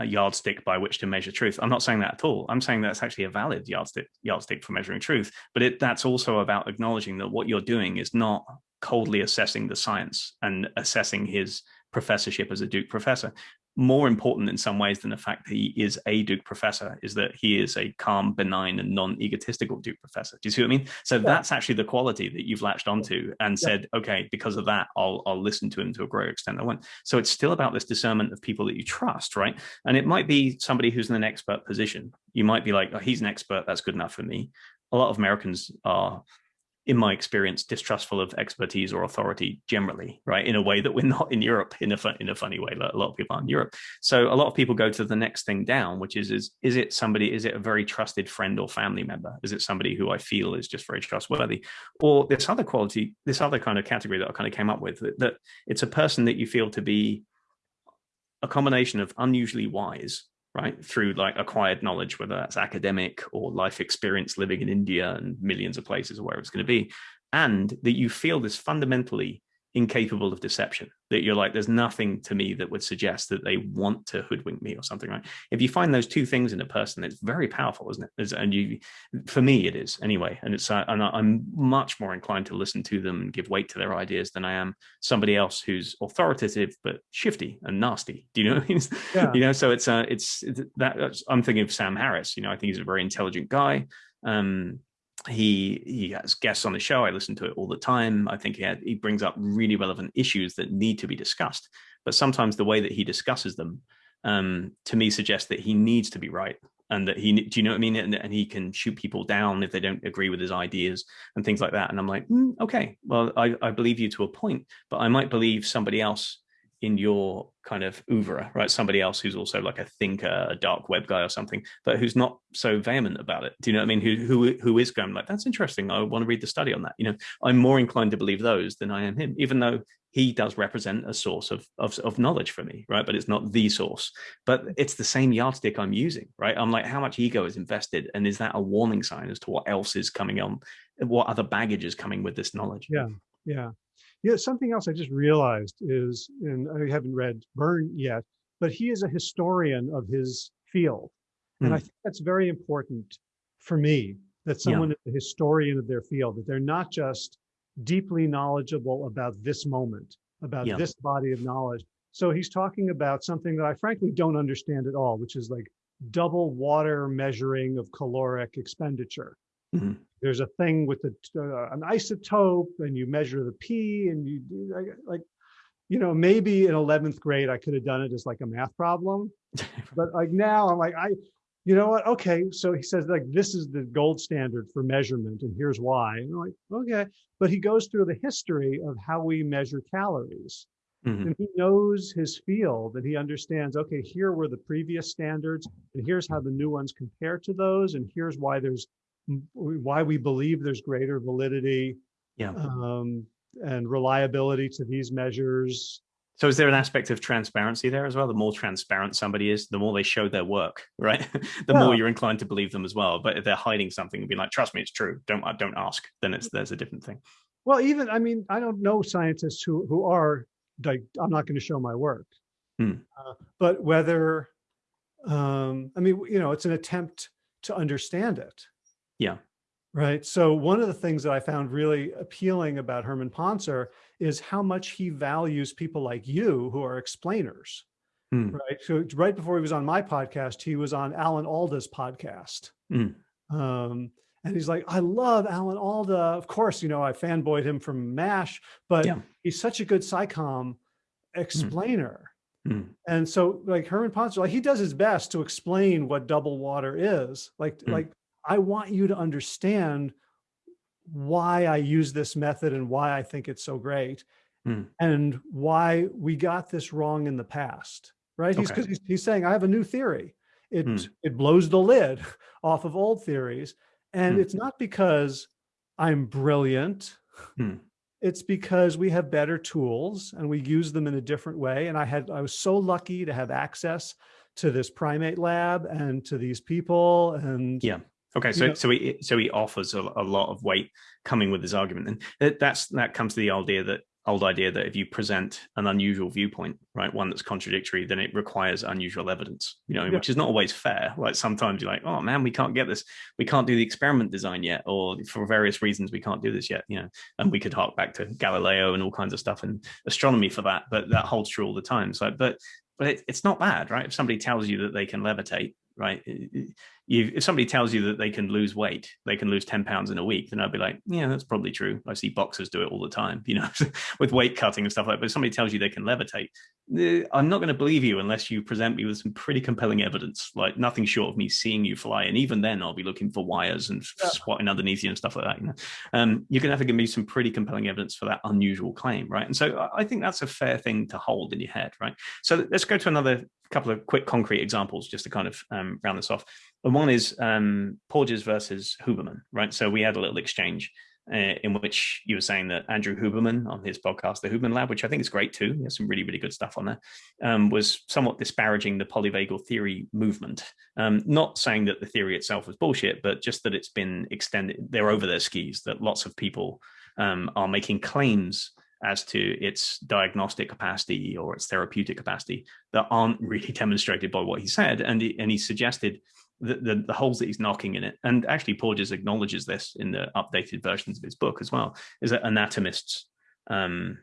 a yardstick by which to measure truth. I'm not saying that at all. I'm saying that's actually a valid yardstick yardstick for measuring truth. But it, that's also about acknowledging that what you're doing is not coldly assessing the science and assessing his professorship as a Duke professor more important in some ways than the fact that he is a Duke professor is that he is a calm, benign, and non-egotistical Duke professor. Do you see what I mean? So yeah. that's actually the quality that you've latched onto and yeah. said, okay, because of that, I'll I'll listen to him to a greater extent. I won't. So it's still about this discernment of people that you trust, right? And it might be somebody who's in an expert position. You might be like, oh, he's an expert, that's good enough for me. A lot of Americans are in my experience, distrustful of expertise or authority generally, right? In a way that we're not in Europe in a, in a funny way, like a lot of people are in Europe. So a lot of people go to the next thing down, which is, is, is it somebody, is it a very trusted friend or family member? Is it somebody who I feel is just very trustworthy? Or this other quality, this other kind of category that I kind of came up with, that, that it's a person that you feel to be a combination of unusually wise right? Through like acquired knowledge whether that's academic or life experience living in india and millions of places or wherever it's going to be. And that you feel this fundamentally incapable of deception that you're like there's nothing to me that would suggest that they want to hoodwink me or something right? If you find those two things in a person it's very powerful isn't it? And you for me it is anyway. And it's uh, and i'm much more inclined to listen to them and give weight to their ideas than i am somebody else who's authoritative but shifty and nasty. Do you know what I mean? yeah. you know so it's uh it's, it's that i'm thinking of sam harris. You know i think he's a very intelligent guy. Um he he has guests on the show. I listen to it all the time. I think he had, he brings up really relevant issues that need to be discussed. But sometimes the way that he discusses them, um, to me, suggests that he needs to be right and that he do you know what I mean? And, and he can shoot people down if they don't agree with his ideas and things like that. And I'm like, mm, okay, well, I, I believe you to a point, but I might believe somebody else in your kind of oeuvre, right? Somebody else who's also like a thinker, a dark web guy or something, but who's not so vehement about it. Do you know what I mean? Who who who is going like, that's interesting. I want to read the study on that. You know, I'm more inclined to believe those than I am him, even though he does represent a source of, of, of knowledge for me, right? But it's not the source. But it's the same yardstick I'm using, right? I'm like, how much ego is invested, and is that a warning sign as to what else is coming on, what other baggage is coming with this knowledge? Yeah, yeah. Yeah, something else I just realized is, and I haven't read Burn yet, but he is a historian of his field. Mm. And I hmm. think that's very important for me, that someone yeah. is a historian of their field, that they're not just deeply knowledgeable about this moment, about yeah. this body of knowledge. So he's talking about something that I frankly don't understand at all, which is like double water measuring of caloric expenditure. Mm -hmm there's a thing with the, uh, an isotope and you measure the P and you like, you know, maybe in 11th grade, I could have done it as like a math problem, but like now I'm like, I, you know what? Okay. So he says like, this is the gold standard for measurement and here's why. And I'm like, okay. But he goes through the history of how we measure calories. Mm -hmm. And he knows his field and he understands, okay, here were the previous standards and here's how the new ones compare to those. And here's why there's why we believe there's greater validity yeah. um, and reliability to these measures. So is there an aspect of transparency there as well? The more transparent somebody is, the more they show their work, right? the yeah. more you're inclined to believe them as well. But if they're hiding something and be like, trust me, it's true. Don't don't ask. Then it's there's a different thing. Well, even I mean, I don't know scientists who who are like, I'm not going to show my work. Hmm. Uh, but whether, um, I mean, you know, it's an attempt to understand it. Yeah. Right. So one of the things that I found really appealing about Herman Pontzer is how much he values people like you who are explainers. Mm. Right. So right before he was on my podcast, he was on Alan Alda's podcast. Mm. Um, and he's like, I love Alan Alda. Of course, you know, I fanboyed him from MASH, but yeah. he's such a good SciComm explainer. Mm. And so like Herman Pontzer, like he does his best to explain what double water is. Like, mm. like I want you to understand why I use this method and why I think it's so great mm. and why we got this wrong in the past, right? He's, okay. he's, he's, saying, I have a new theory. It, mm. it blows the lid off of old theories. And mm. it's not because I'm brilliant. Hmm. It's because we have better tools and we use them in a different way. And I had, I was so lucky to have access to this primate lab and to these people and yeah Okay, so so he so he offers a, a, lot of weight coming with his argument, and that's that comes to the idea that old idea that if you present an unusual viewpoint, right, one that's contradictory, then it requires unusual evidence, you know, yeah. which is not always fair. Like sometimes you're like, oh man, we can't get this, we can't do the experiment design yet, or for various reasons we can't do this yet, you know, and we could hark back to Galileo and all kinds of stuff and astronomy for that, but that holds true all the time. So, but but it, it's not bad, right? If somebody tells you that they can levitate, right? You, if somebody tells you that they can lose weight, they can lose 10 pounds in a week, then I'd be like, yeah, that's probably true. I see boxers do it all the time, you know, with weight cutting and stuff like that. But if somebody tells you they can levitate, I'm not going to believe you unless you present me with some pretty compelling evidence, like nothing short of me seeing you fly. And even then I'll be looking for wires and yeah. squatting underneath you and stuff like that. You know, um, you're going to have to give me some pretty compelling evidence for that unusual claim, right? And so I think that's a fair thing to hold in your head, right? So let's go to another couple of quick concrete examples just to kind of um, round this off. And one is um, Porges versus Huberman, right? So we had a little exchange uh, in which you were saying that Andrew Huberman on his podcast, The Huberman Lab, which I think is great too, he has some really, really good stuff on there, um, was somewhat disparaging the polyvagal theory movement. Um, not saying that the theory itself was bullshit, but just that it's been extended, they're over their skis, that lots of people um, are making claims as to its diagnostic capacity or its therapeutic capacity that aren't really demonstrated by what he said. And he, and he suggested the, the, the, holes that he's knocking in it. And actually Porges acknowledges this in the updated versions of his book as well, is that anatomists, um,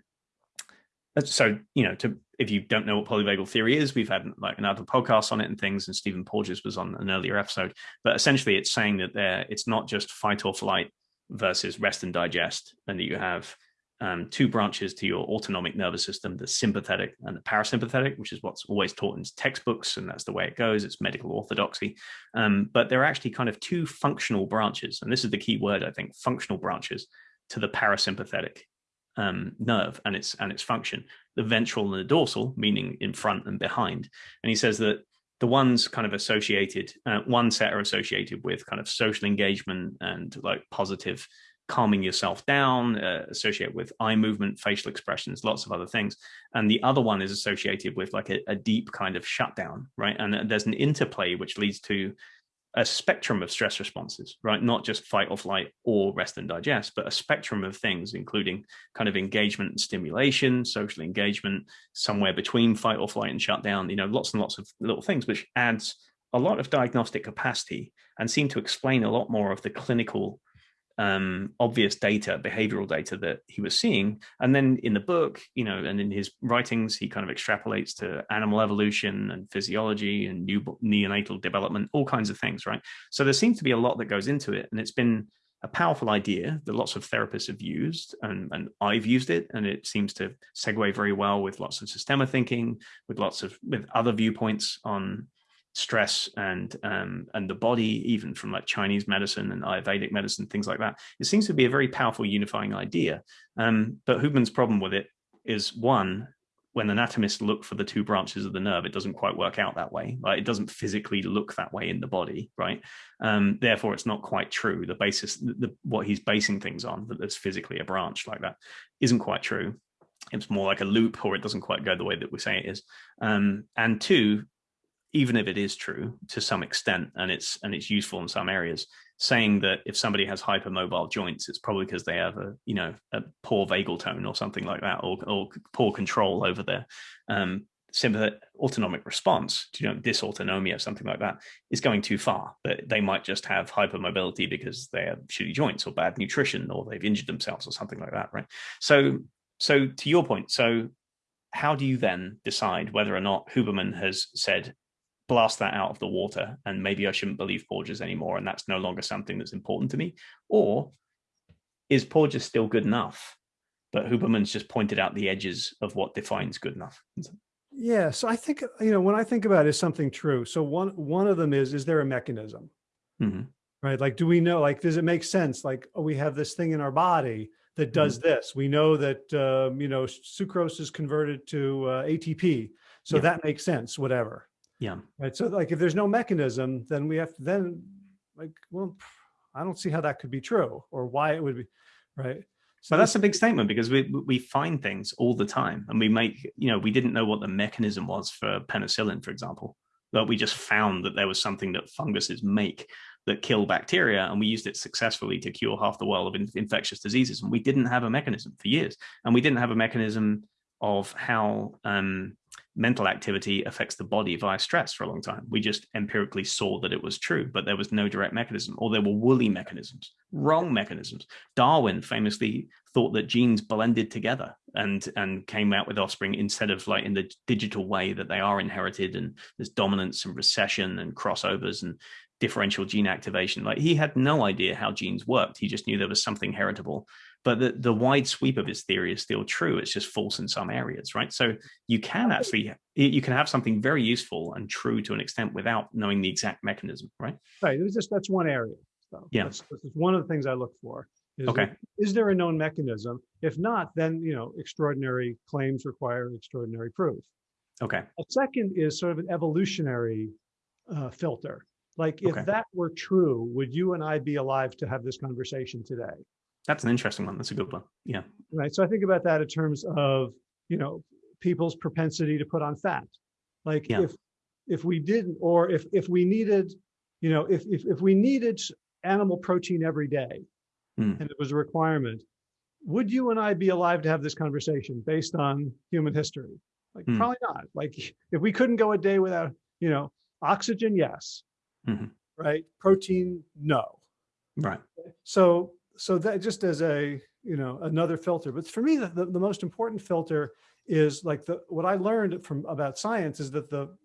so, you know, to, if you don't know what polyvagal theory is, we've had like another podcast on it and things, and Stephen Porges was on an earlier episode, but essentially it's saying that there, it's not just fight or flight versus rest and digest, and that you have um, two branches to your autonomic nervous system, the sympathetic and the parasympathetic, which is what's always taught in textbooks, and that's the way it goes. It's medical orthodoxy. Um, but there are actually kind of two functional branches, and this is the key word, I think, functional branches to the parasympathetic um, nerve and its and its function, the ventral and the dorsal, meaning in front and behind. And he says that the ones kind of associated, uh, one set are associated with kind of social engagement and like positive calming yourself down, uh, associated with eye movement, facial expressions, lots of other things. And the other one is associated with like a, a deep kind of shutdown, right? And there's an interplay which leads to a spectrum of stress responses, right? Not just fight or flight or rest and digest, but a spectrum of things, including kind of engagement and stimulation, social engagement, somewhere between fight or flight and shutdown, you know, lots and lots of little things, which adds a lot of diagnostic capacity and seem to explain a lot more of the clinical um, obvious data, behavioral data that he was seeing. And then in the book, you know, and in his writings, he kind of extrapolates to animal evolution and physiology and new neonatal development, all kinds of things, right? So there seems to be a lot that goes into it. And it's been a powerful idea that lots of therapists have used and, and I've used it and it seems to segue very well with lots of systemic thinking, with lots of with other viewpoints on stress and um, and the body, even from like Chinese medicine and Ayurvedic medicine, things like that. It seems to be a very powerful unifying idea. Um, but Huberman's problem with it is one, when anatomists look for the two branches of the nerve, it doesn't quite work out that way. Like it doesn't physically look that way in the body, right? Um, therefore, it's not quite true. The basis, the, what he's basing things on, that there's physically a branch like that, isn't quite true. It's more like a loop, or it doesn't quite go the way that we say it is. Um, and two, even if it is true to some extent and it's and it's useful in some areas saying that if somebody has hypermobile joints it's probably because they have a you know a poor vagal tone or something like that or, or poor control over their um sympathetic autonomic response you know dysautonomia or something like that is going too far. But they might just have hypermobility because they have shitty joints or bad nutrition or they've injured themselves or something like that right? So so to your point so how do you then decide whether or not Huberman has said blast that out of the water and maybe I shouldn't believe Porges anymore and that's no longer something that's important to me? Or is Porges still good enough? But Huberman's just pointed out the edges of what defines good enough. Yeah, so I think, you know, when I think about is something true. So one one of them is, is there a mechanism? Mm -hmm. Right? Like, do we know, like, does it make sense? Like, oh, we have this thing in our body that does mm -hmm. this. We know that, um, you know, sucrose is converted to uh, ATP. So yeah. that makes sense, whatever. Yeah. Right. So like, if there's no mechanism, then we have to then like, well, I don't see how that could be true or why it would be. Right. So but that's a big statement because we we find things all the time and we make, you know, we didn't know what the mechanism was for penicillin, for example, but we just found that there was something that funguses make that kill bacteria and we used it successfully to cure half the world of infectious diseases and we didn't have a mechanism for years and we didn't have a mechanism of how um, mental activity affects the body via stress for a long time. We just empirically saw that it was true, but there was no direct mechanism, or there were woolly mechanisms, wrong mechanisms. Darwin famously thought that genes blended together and and came out with offspring instead of like in the digital way that they are inherited and there's dominance and recession and crossovers and differential gene activation. Like he had no idea how genes worked. He just knew there was something heritable but the, the wide sweep of his theory is still true. It's just false in some areas, right? So you can actually, you can have something very useful and true to an extent without knowing the exact mechanism, right? Right, it's just, that's one area. So yeah. That's, that's one of the things I look for. Is okay. There, is there a known mechanism? If not, then, you know, extraordinary claims require extraordinary proof. Okay. A second is sort of an evolutionary uh, filter. Like if okay. that were true, would you and I be alive to have this conversation today? That's an interesting one. That's a good one. Yeah. Right. So I think about that in terms of, you know, people's propensity to put on fat. Like yeah. if if we didn't, or if if we needed, you know, if if if we needed animal protein every day, mm. and it was a requirement, would you and I be alive to have this conversation based on human history? Like mm. probably not. Like if we couldn't go a day without, you know, oxygen, yes. Mm -hmm. Right. Protein, no. Right. So so that just as a, you know, another filter, but for me, the, the, the most important filter is like the, what I learned from about science is that the,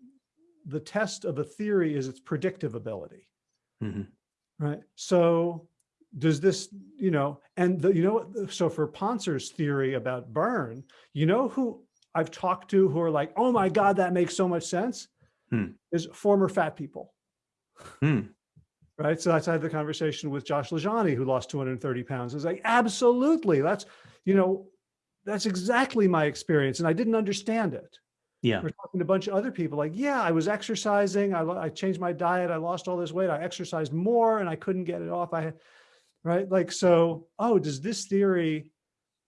the test of a theory is its predictive ability. Mm -hmm. Right. So does this, you know, and the, you know, so for Pontzer's theory about burn, you know, who I've talked to who are like, oh my God, that makes so much sense hmm. is former fat people. Hmm right? So that's I had the conversation with Josh LaJaunie, who lost 230 pounds. I was like, absolutely, that's, you know, that's exactly my experience. And I didn't understand it. Yeah. We're talking to a bunch of other people like, yeah, I was exercising. I, I changed my diet. I lost all this weight. I exercised more and I couldn't get it off. I, right. Like, so, oh, does this theory,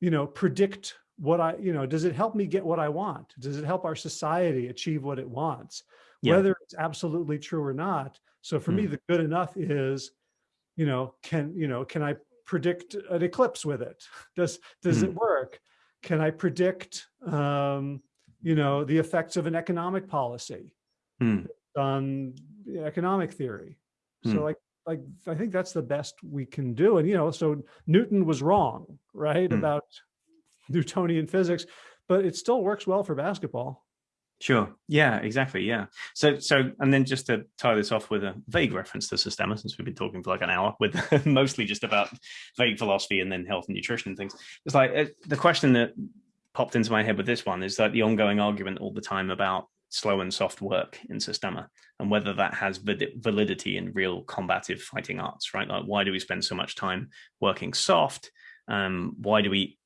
you know, predict what I, you know, does it help me get what I want? Does it help our society achieve what it wants? Yeah. Whether it's absolutely true or not. So for mm. me, the good enough is, you know, can, you know, can I predict an eclipse with it? Does, does mm. it work? Can I predict, um, you know, the effects of an economic policy mm. on economic theory? So hmm. like, like, I think that's the best we can do. And, you know, so Newton was wrong, right? Hmm. About Newtonian physics, but it still works well for basketball. Sure. Yeah, exactly. Yeah. So, so, and then just to tie this off with a vague reference to Systema, since we've been talking for like an hour with mostly just about vague philosophy and then health and nutrition and things. It's like uh, the question that popped into my head with this one is that the ongoing argument all the time about slow and soft work in Systema and whether that has validity in real combative fighting arts, right? Like, why do we spend so much time working soft? Um, why do we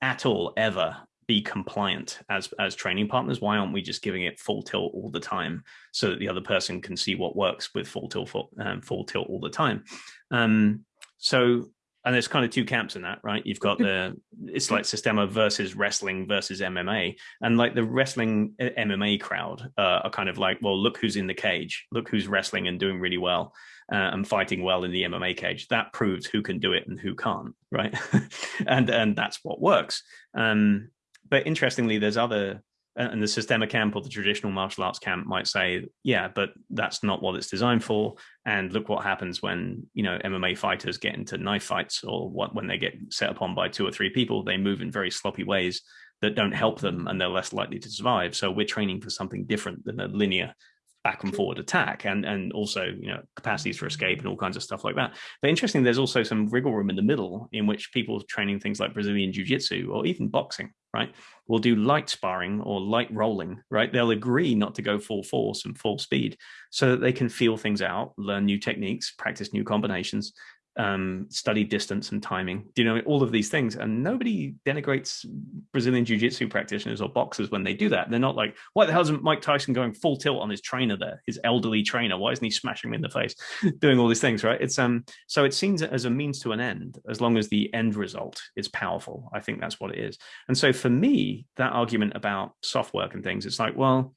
at all ever be compliant as as training partners. Why aren't we just giving it full tilt all the time so that the other person can see what works with full tilt full, um, full tilt all the time? Um, so and there's kind of two camps in that right? You've got the it's like systema versus wrestling versus mma and like the wrestling uh, mma crowd uh, are kind of like well look who's in the cage. Look who's wrestling and doing really well uh, and fighting well in the mma cage. That proves who can do it and who can't right? And and that's what works. Um but interestingly, there's other, and the Systema camp or the traditional martial arts camp might say, yeah, but that's not what it's designed for. And look what happens when, you know, MMA fighters get into knife fights or what, when they get set upon by two or three people, they move in very sloppy ways that don't help them and they're less likely to survive. So we're training for something different than a linear back and forward attack and and also you know capacities for escape and all kinds of stuff like that but interesting there's also some wriggle room in the middle in which people training things like brazilian jiu-jitsu or even boxing right? We'll do light sparring or light rolling right? They'll agree not to go full force and full speed so that they can feel things out learn new techniques practice new combinations um, study distance and timing, you know, all of these things. And nobody denigrates Brazilian jiu-jitsu practitioners or boxers when they do that. They're not like, why the hell isn't Mike Tyson going full tilt on his trainer there, his elderly trainer? Why isn't he smashing him in the face, doing all these things, right? It's um, so it seems as a means to an end, as long as the end result is powerful. I think that's what it is. And so for me, that argument about soft work and things, it's like, well,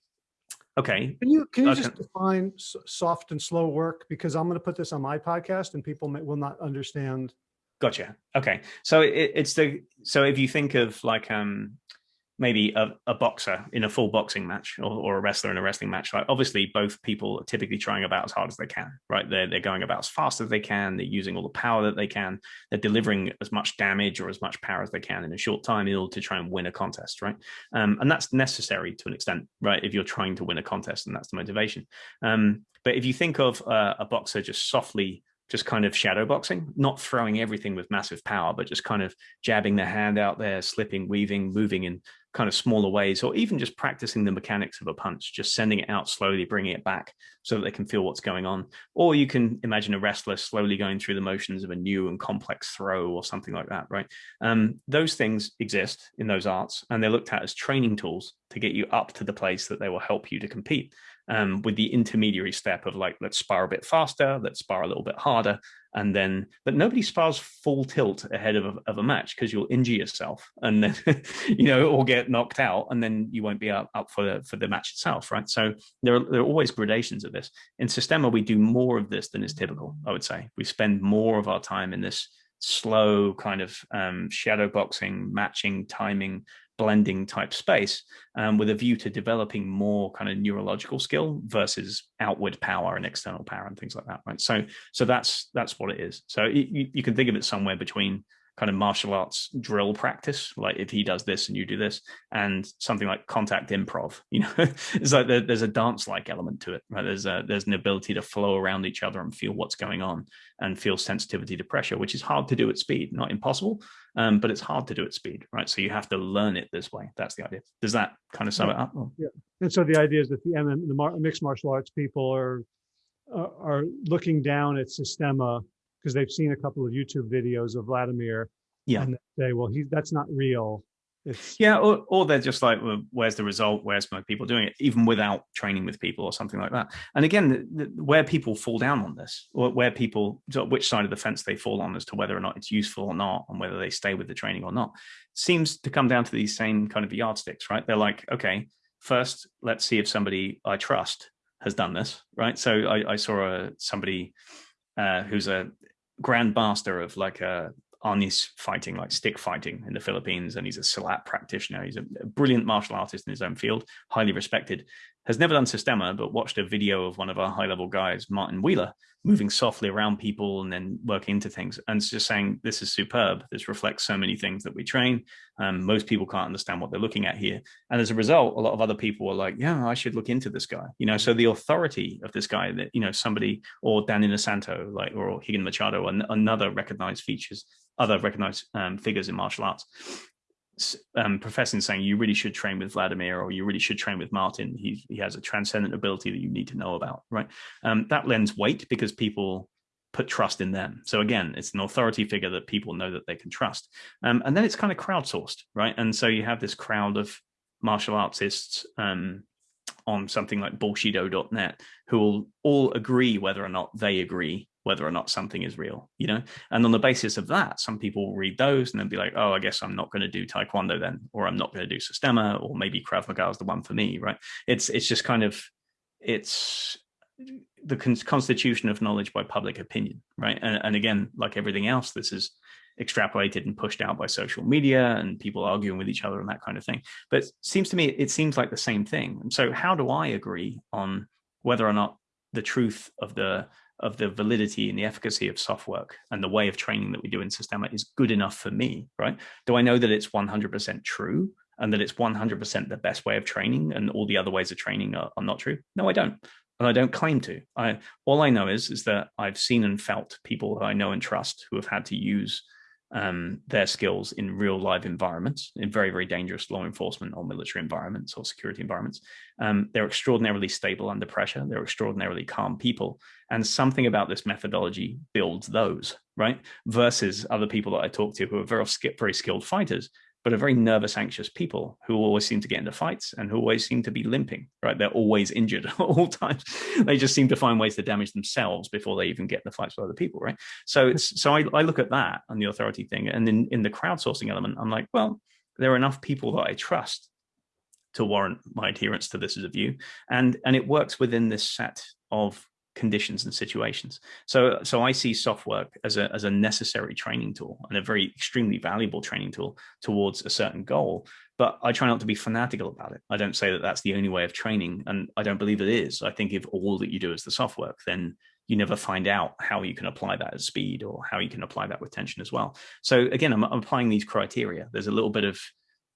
Okay. Can you can you just define soft and slow work? Because I'm going to put this on my podcast, and people may, will not understand. Gotcha. Okay. So it, it's the so if you think of like um maybe a, a, boxer in a full boxing match or, or, a wrestler in a wrestling match. Like obviously both people are typically trying about as hard as they can right? They're, they're going about as fast as they can. They're using all the power that they can. They're delivering as much damage or as much power as they can in a short time in order to try and win a contest right? Um, and that's necessary to an extent right if you're trying to win a contest and that's the motivation. Um, but if you think of uh, a boxer just softly just kind of shadow boxing, not throwing everything with massive power, but just kind of jabbing their hand out there, slipping, weaving, moving in kind of smaller ways, or even just practicing the mechanics of a punch, just sending it out slowly, bringing it back so that they can feel what's going on. Or you can imagine a wrestler slowly going through the motions of a new and complex throw or something like that, right? Um, those things exist in those arts, and they're looked at as training tools to get you up to the place that they will help you to compete um, with the intermediary step of like, let's spar a bit faster, let's spar a little bit harder. And then, but nobody spars full tilt ahead of a, of a match because you'll injure yourself and then, you know, or get knocked out and then you won't be up, up for, the, for the match itself, right? So there are, there are always gradations of this. In Systema, we do more of this than is typical, I would say. We spend more of our time in this slow kind of um, shadow boxing, matching, timing, blending type space um, with a view to developing more kind of neurological skill versus outward power and external power and things like that right? So so that's that's what it is. So you, you can think of it somewhere between kind of martial arts drill practice like if he does this and you do this and something like contact improv you know? It's like there, there's a dance like element to it right? There's a there's an ability to flow around each other and feel what's going on and feel sensitivity to pressure which is hard to do at speed. Not impossible um, but it's hard to do at speed right? So you have to learn it this way. That's the idea. Does that kind of sum yeah. it up yeah. And so the idea is that the, mm the mixed martial arts people are are looking down at Systema because they've seen a couple of YouTube videos of Vladimir. Yeah. And they say, well, he that's not real. It's yeah, or, or they're just like, well, where's the result? Where's my people doing it? Even without training with people or something like that. And again, the, the, where people fall down on this, or where people, which side of the fence they fall on as to whether or not it's useful or not, and whether they stay with the training or not, seems to come down to these same kind of yardsticks, right? They're like, okay, first, let's see if somebody I trust has done this, right? So I, I saw a, somebody uh, who's a grand master of like uh, a arnis fighting, like stick fighting in the Philippines, and he's a Silat practitioner. He's a brilliant martial artist in his own field, highly respected. Has never done Systema, but watched a video of one of our high-level guys, Martin Wheeler, moving softly around people and then working into things. And it's just saying, this is superb. This reflects so many things that we train. Um, most people can't understand what they're looking at here. And as a result, a lot of other people are like, yeah, I should look into this guy. You know, so the authority of this guy that, you know, somebody or Dan Inosanto, like, or Rigan Machado, and another recognized features, other recognized um, figures in martial arts um, professing saying you really should train with Vladimir or you really should train with Martin. He, he has a transcendent ability that you need to know about, right? Um, that lends weight because people put trust in them. So again, it's an authority figure that people know that they can trust. Um, and then it's kind of crowdsourced, right? And so you have this crowd of martial artists um, on something like bullshido.net who will all agree whether or not they agree whether or not something is real, you know? And on the basis of that, some people will read those and then be like, oh, I guess I'm not going to do Taekwondo then, or I'm not going to do Systema, or maybe Krav Maga is the one for me, right? It's, it's just kind of, it's the con constitution of knowledge by public opinion, right? And, and again, like everything else, this is extrapolated and pushed out by social media and people arguing with each other and that kind of thing. But it seems to me, it seems like the same thing. And so how do I agree on whether or not the truth of the of the validity and the efficacy of soft work and the way of training that we do in Systema is good enough for me, right? Do I know that it's 100% true and that it's 100% the best way of training and all the other ways of training are, are not true? No, I don't. And I don't claim to. I, all I know is, is that I've seen and felt people I know and trust who have had to use um, their skills in real live environments, in very, very dangerous law enforcement or military environments or security environments. Um, they're extraordinarily stable under pressure. They're extraordinarily calm people. And something about this methodology builds those, right? Versus other people that I talk to who are very, very skilled fighters but are very nervous, anxious people who always seem to get into fights and who always seem to be limping, right? They're always injured at all times. They just seem to find ways to damage themselves before they even get in the fights with other people, right? So it's so I, I look at that and the authority thing. And in, in the crowdsourcing element, I'm like, well, there are enough people that I trust to warrant my adherence to this as a view. And, and it works within this set of conditions and situations. So, so I see soft work as a, as a necessary training tool and a very extremely valuable training tool towards a certain goal. But I try not to be fanatical about it. I don't say that that's the only way of training. And I don't believe it is. I think if all that you do is the soft work, then you never find out how you can apply that at speed or how you can apply that with tension as well. So again, I'm, I'm applying these criteria. There's a little bit of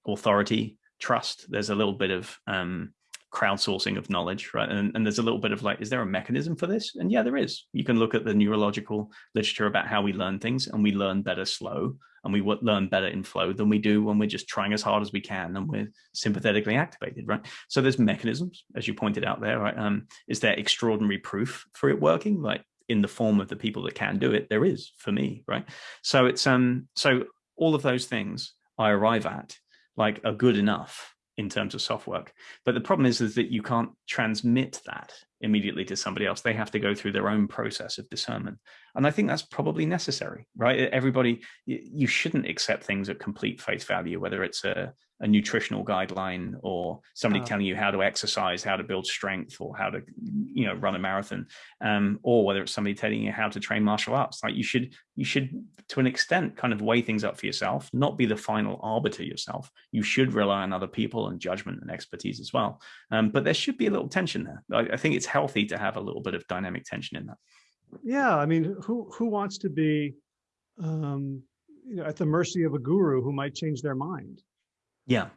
authority, trust. There's a little bit of um, crowdsourcing of knowledge, right? And, and there's a little bit of like, is there a mechanism for this? And yeah, there is. You can look at the neurological literature about how we learn things and we learn better slow and we learn better in flow than we do when we're just trying as hard as we can and we're sympathetically activated, right? So there's mechanisms, as you pointed out there, right? Um, is there extraordinary proof for it working? Like in the form of the people that can do it, there is for me, right? So it's, um, so all of those things I arrive at like are good enough in terms of soft work. But the problem is, is that you can't transmit that immediately to somebody else. They have to go through their own process of discernment. And I think that's probably necessary, right? Everybody, you shouldn't accept things at complete face value, whether it's a, a nutritional guideline or somebody oh. telling you how to exercise, how to build strength or how to, you know, run a marathon, um, or whether it's somebody telling you how to train martial arts. Like you should, you should, to an extent, kind of weigh things up for yourself, not be the final arbiter yourself. You should rely on other people and judgment and expertise as well. Um, but there should be a little tension there. I, I think it's healthy to have a little bit of dynamic tension in that. Yeah, I mean, who who wants to be, um, you know, at the mercy of a guru who might change their mind? Yeah,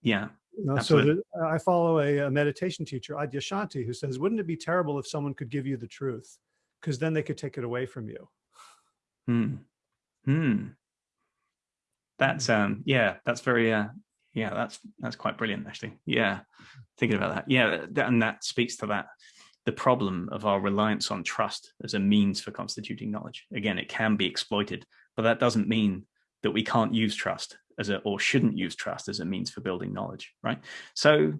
yeah. You know, so the, I follow a, a, meditation teacher, Adyashanti, who says, wouldn't it be terrible if someone could give you the truth? Because then they could take it away from you. Hmm. Hmm. That's, hmm. um, yeah, that's very, uh, yeah, that's, that's quite brilliant, actually. Yeah. Thinking about that. Yeah. That, and that speaks to that, the problem of our reliance on trust as a means for constituting knowledge. Again, it can be exploited, but that doesn't mean that we can't use trust as a or shouldn't use trust as a means for building knowledge, right? So,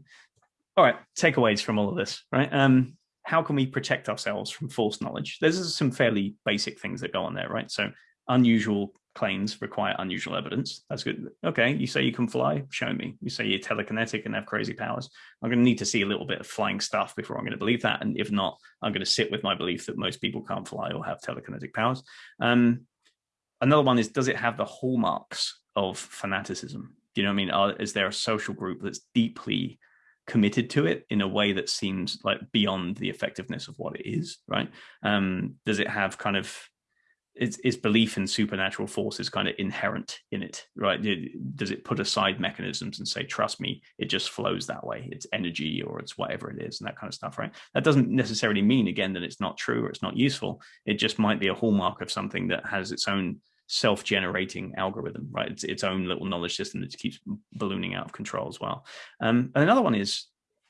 all right, takeaways from all of this, right? Um, how can we protect ourselves from false knowledge? There's some fairly basic things that go on there, right? So unusual claims require unusual evidence. That's good. Okay, you say you can fly, show me. You say you're telekinetic and have crazy powers. I'm going to need to see a little bit of flying stuff before I'm going to believe that. And if not, I'm going to sit with my belief that most people can't fly or have telekinetic powers. Um, another one is, does it have the hallmarks of fanaticism? Do you know what I mean? Are, is there a social group that's deeply committed to it in a way that seems like beyond the effectiveness of what it is, right? Um, does it have kind of is, is belief in supernatural forces kind of inherent in it, right? Does it put aside mechanisms and say, trust me, it just flows that way. It's energy or it's whatever it is and that kind of stuff, right? That doesn't necessarily mean, again, that it's not true or it's not useful. It just might be a hallmark of something that has its own self-generating algorithm, right? It's its own little knowledge system that keeps ballooning out of control as well. Um, and another one is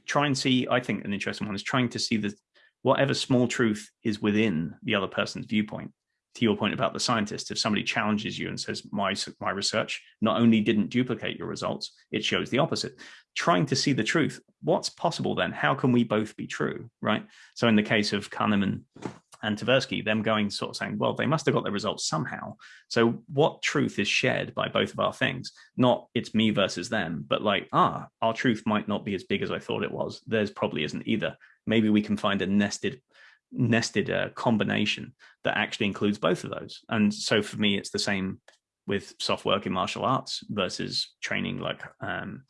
try and see, I think an interesting one is trying to see the whatever small truth is within the other person's viewpoint to your point about the scientist, if somebody challenges you and says, my, my research not only didn't duplicate your results, it shows the opposite. Trying to see the truth, what's possible then? How can we both be true, right? So in the case of Kahneman and Tversky, them going sort of saying, well, they must have got their results somehow. So what truth is shared by both of our things? Not it's me versus them, but like, ah, our truth might not be as big as I thought it was. Theirs probably isn't either. Maybe we can find a nested nested uh, combination that actually includes both of those. And so for me, it's the same with soft work in martial arts versus training like um,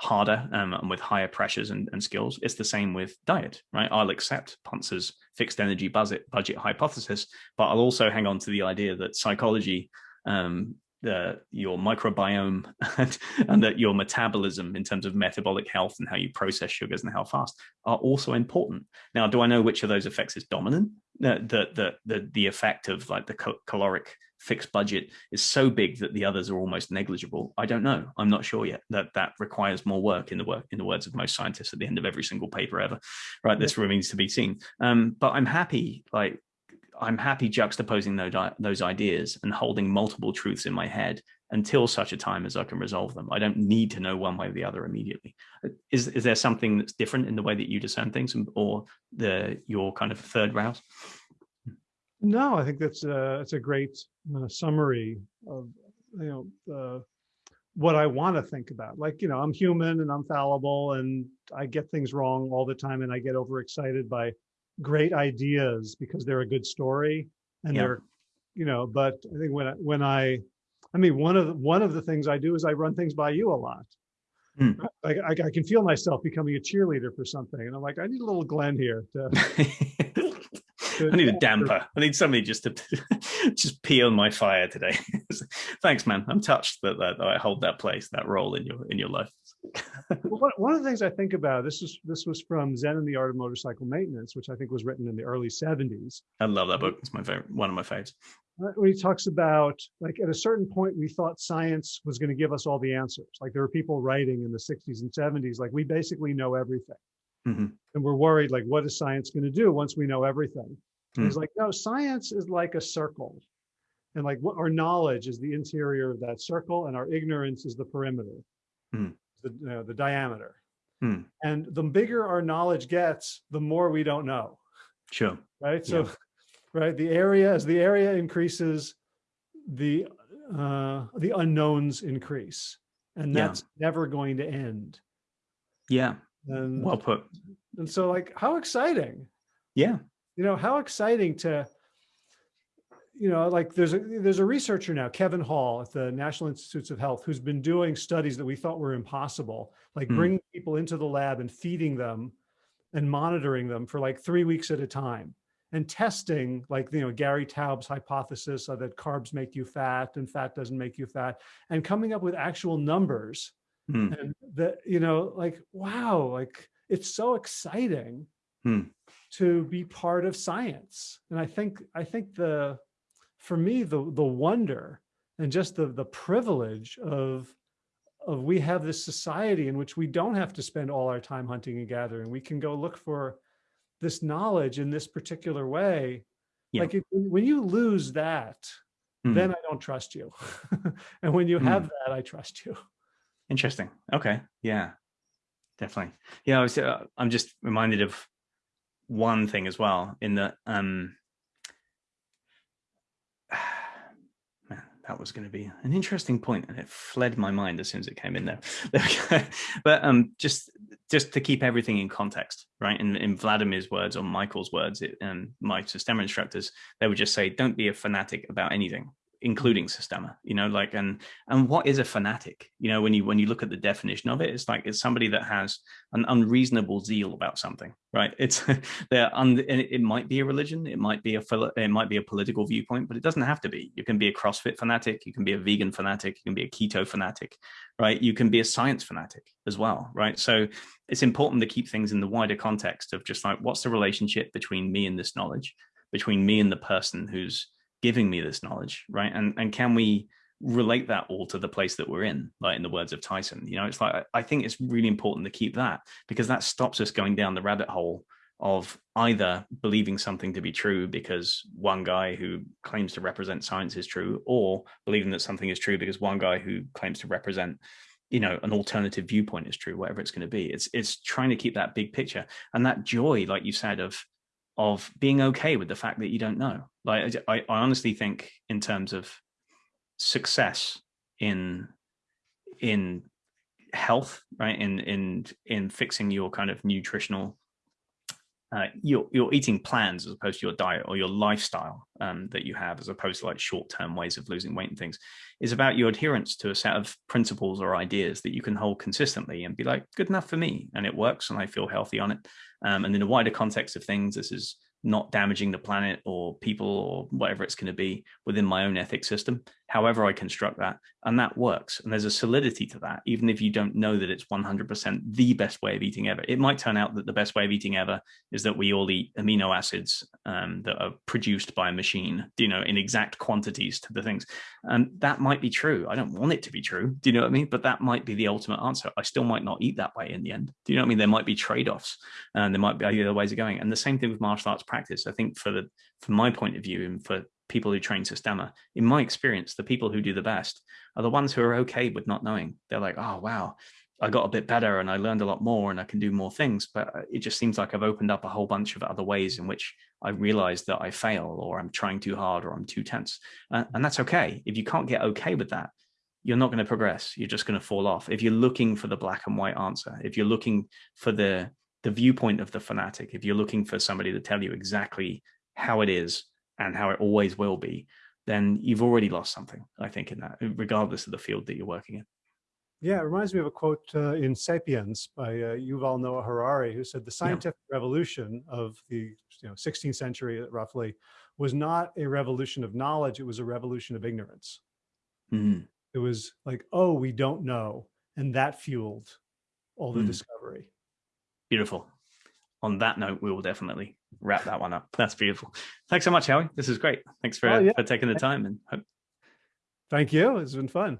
harder um, and with higher pressures and, and, skills. It's the same with diet, right? I'll accept Pontzer's fixed energy budget, budget hypothesis, but I'll also hang on to the idea that psychology um, the, your microbiome and, and, that your metabolism in terms of metabolic health and how you process sugars and how fast are also important. Now, do I know which of those effects is dominant? The, the, the, the, the effect of like the caloric fixed budget is so big that the others are almost negligible. I don't know. I'm not sure yet that that requires more work in the work in the words of most scientists at the end of every single paper ever, right? This remains to be seen. Um, but I'm happy like I'm happy juxtaposing those, those ideas and holding multiple truths in my head until such a time as I can resolve them. I don't need to know one way or the other immediately. Is, is there something that's different in the way that you discern things or the your kind of third route? No, I think that's a, that's a great uh, summary of, you know, uh, what I want to think about. Like, you know, I'm human and I'm fallible and I get things wrong all the time and I get overexcited by great ideas because they're a good story and yeah. they're, you know, but I think when I, when I, I mean, one of the, one of the things I do is I run things by you a lot. Mm. I, I, I, can feel myself becoming a cheerleader for something. And I'm like, I need a little Glenn here to, I need a damper. I need somebody just to just pee on my fire today. Thanks, man. I'm touched that, that I hold that place, that role in your in your life. Well, one of the things I think about this is this was from Zen and the Art of Motorcycle Maintenance, which I think was written in the early 70s. I love that book. It's my favorite, one of my favorites. When he talks about like at a certain point, we thought science was going to give us all the answers. Like there were people writing in the 60s and 70s, like we basically know everything. Mm -hmm. And we're worried, like, what is science going to do once we know everything? Mm. He's like, no, science is like a circle. And like what our knowledge is the interior of that circle and our ignorance is the perimeter, mm. The, you know, the diameter. Mm. And the bigger our knowledge gets, the more we don't know. Sure. Right. So, yeah. right. The area, as the area increases, the, uh, the unknowns increase and that's yeah. never going to end. Yeah. And, well put. And so like, how exciting. Yeah you know, how exciting to, you know, like there's a, there's a researcher now, Kevin Hall at the National Institutes of Health, who's been doing studies that we thought were impossible, like mm. bringing people into the lab and feeding them and monitoring them for like three weeks at a time and testing like, you know, Gary Taubes hypothesis that carbs make you fat and fat doesn't make you fat and coming up with actual numbers mm. and that, you know, like, wow, like it's so exciting. Mm to be part of science. And I think, I think the, for me, the, the wonder and just the, the privilege of, of we have this society in which we don't have to spend all our time hunting and gathering. We can go look for this knowledge in this particular way. Yeah. Like if, when you lose that, mm. then I don't trust you. and when you mm. have that, I trust you. Interesting. Okay. Yeah, definitely. Yeah, I was, uh, I'm just reminded of one thing as well in that, um, man, that was going to be an interesting point and it fled my mind as soon as it came in there. but um, just just to keep everything in context, right? In, in Vladimir's words or Michael's words, it, and my Systema instructors, they would just say, don't be a fanatic about anything including Systema, you know, like, and, and what is a fanatic? You know, when you, when you look at the definition of it, it's like, it's somebody that has an unreasonable zeal about something, right? It's, they're, it might be a religion, it might be a, it might be a political viewpoint, but it doesn't have to be. You can be a CrossFit fanatic, you can be a vegan fanatic, you can be a keto fanatic, right? You can be a science fanatic as well, right? So it's important to keep things in the wider context of just like, what's the relationship between me and this knowledge, between me and the person who's, giving me this knowledge, right? And and can we relate that all to the place that we're in, like in the words of Tyson? You know, it's like I think it's really important to keep that because that stops us going down the rabbit hole of either believing something to be true because one guy who claims to represent science is true, or believing that something is true because one guy who claims to represent you know an alternative viewpoint is true whatever it's going to be it's it's trying to keep that big picture and that joy like you said of of being okay with the fact that you don't know. Like I, I honestly think in terms of success in in health, right? In in in fixing your kind of nutritional uh, your your eating plans as opposed to your diet or your lifestyle um, that you have as opposed to like short-term ways of losing weight and things is about your adherence to a set of principles or ideas that you can hold consistently and be like good enough for me and it works and I feel healthy on it. Um, and in a wider context of things this is not damaging the planet or people or whatever it's going to be within my own ethic system, however I construct that. And that works. And there's a solidity to that, even if you don't know that it's 100% the best way of eating ever. It might turn out that the best way of eating ever is that we all eat amino acids um, that are produced by a machine, you know, in exact quantities to the things. And that might be true. I don't want it to be true. Do you know what I mean? But that might be the ultimate answer. I still might not eat that way in the end. Do you know what I mean? There might be trade-offs and there might be other ways of going. And the same thing with martial arts practice. I think for the from my point of view and for people who train Systema, in my experience, the people who do the best are the ones who are okay with not knowing. They're like, oh, wow, I got a bit better and I learned a lot more and I can do more things. But uh, it just seems like I've opened up a whole bunch of other ways in which I realize that I fail or I'm trying too hard or I'm too tense. And that's okay. If you can't get okay with that, you're not going to progress. You're just going to fall off. If you're looking for the black and white answer, if you're looking for the the viewpoint of the fanatic, if you're looking for somebody to tell you exactly how it is and how it always will be, then you've already lost something, I think, in that, regardless of the field that you're working in. Yeah, it reminds me of a quote uh, in Sapiens by uh, Yuval Noah Harari, who said the scientific yeah. revolution of the you know 16th century, roughly, was not a revolution of knowledge; it was a revolution of ignorance. Mm -hmm. It was like, oh, we don't know, and that fueled all the mm. discovery. Beautiful. On that note, we will definitely wrap that one up. That's beautiful. Thanks so much, Howie. This is great. Thanks for, oh, yeah. for taking the time and hope. Thank you. It's been fun.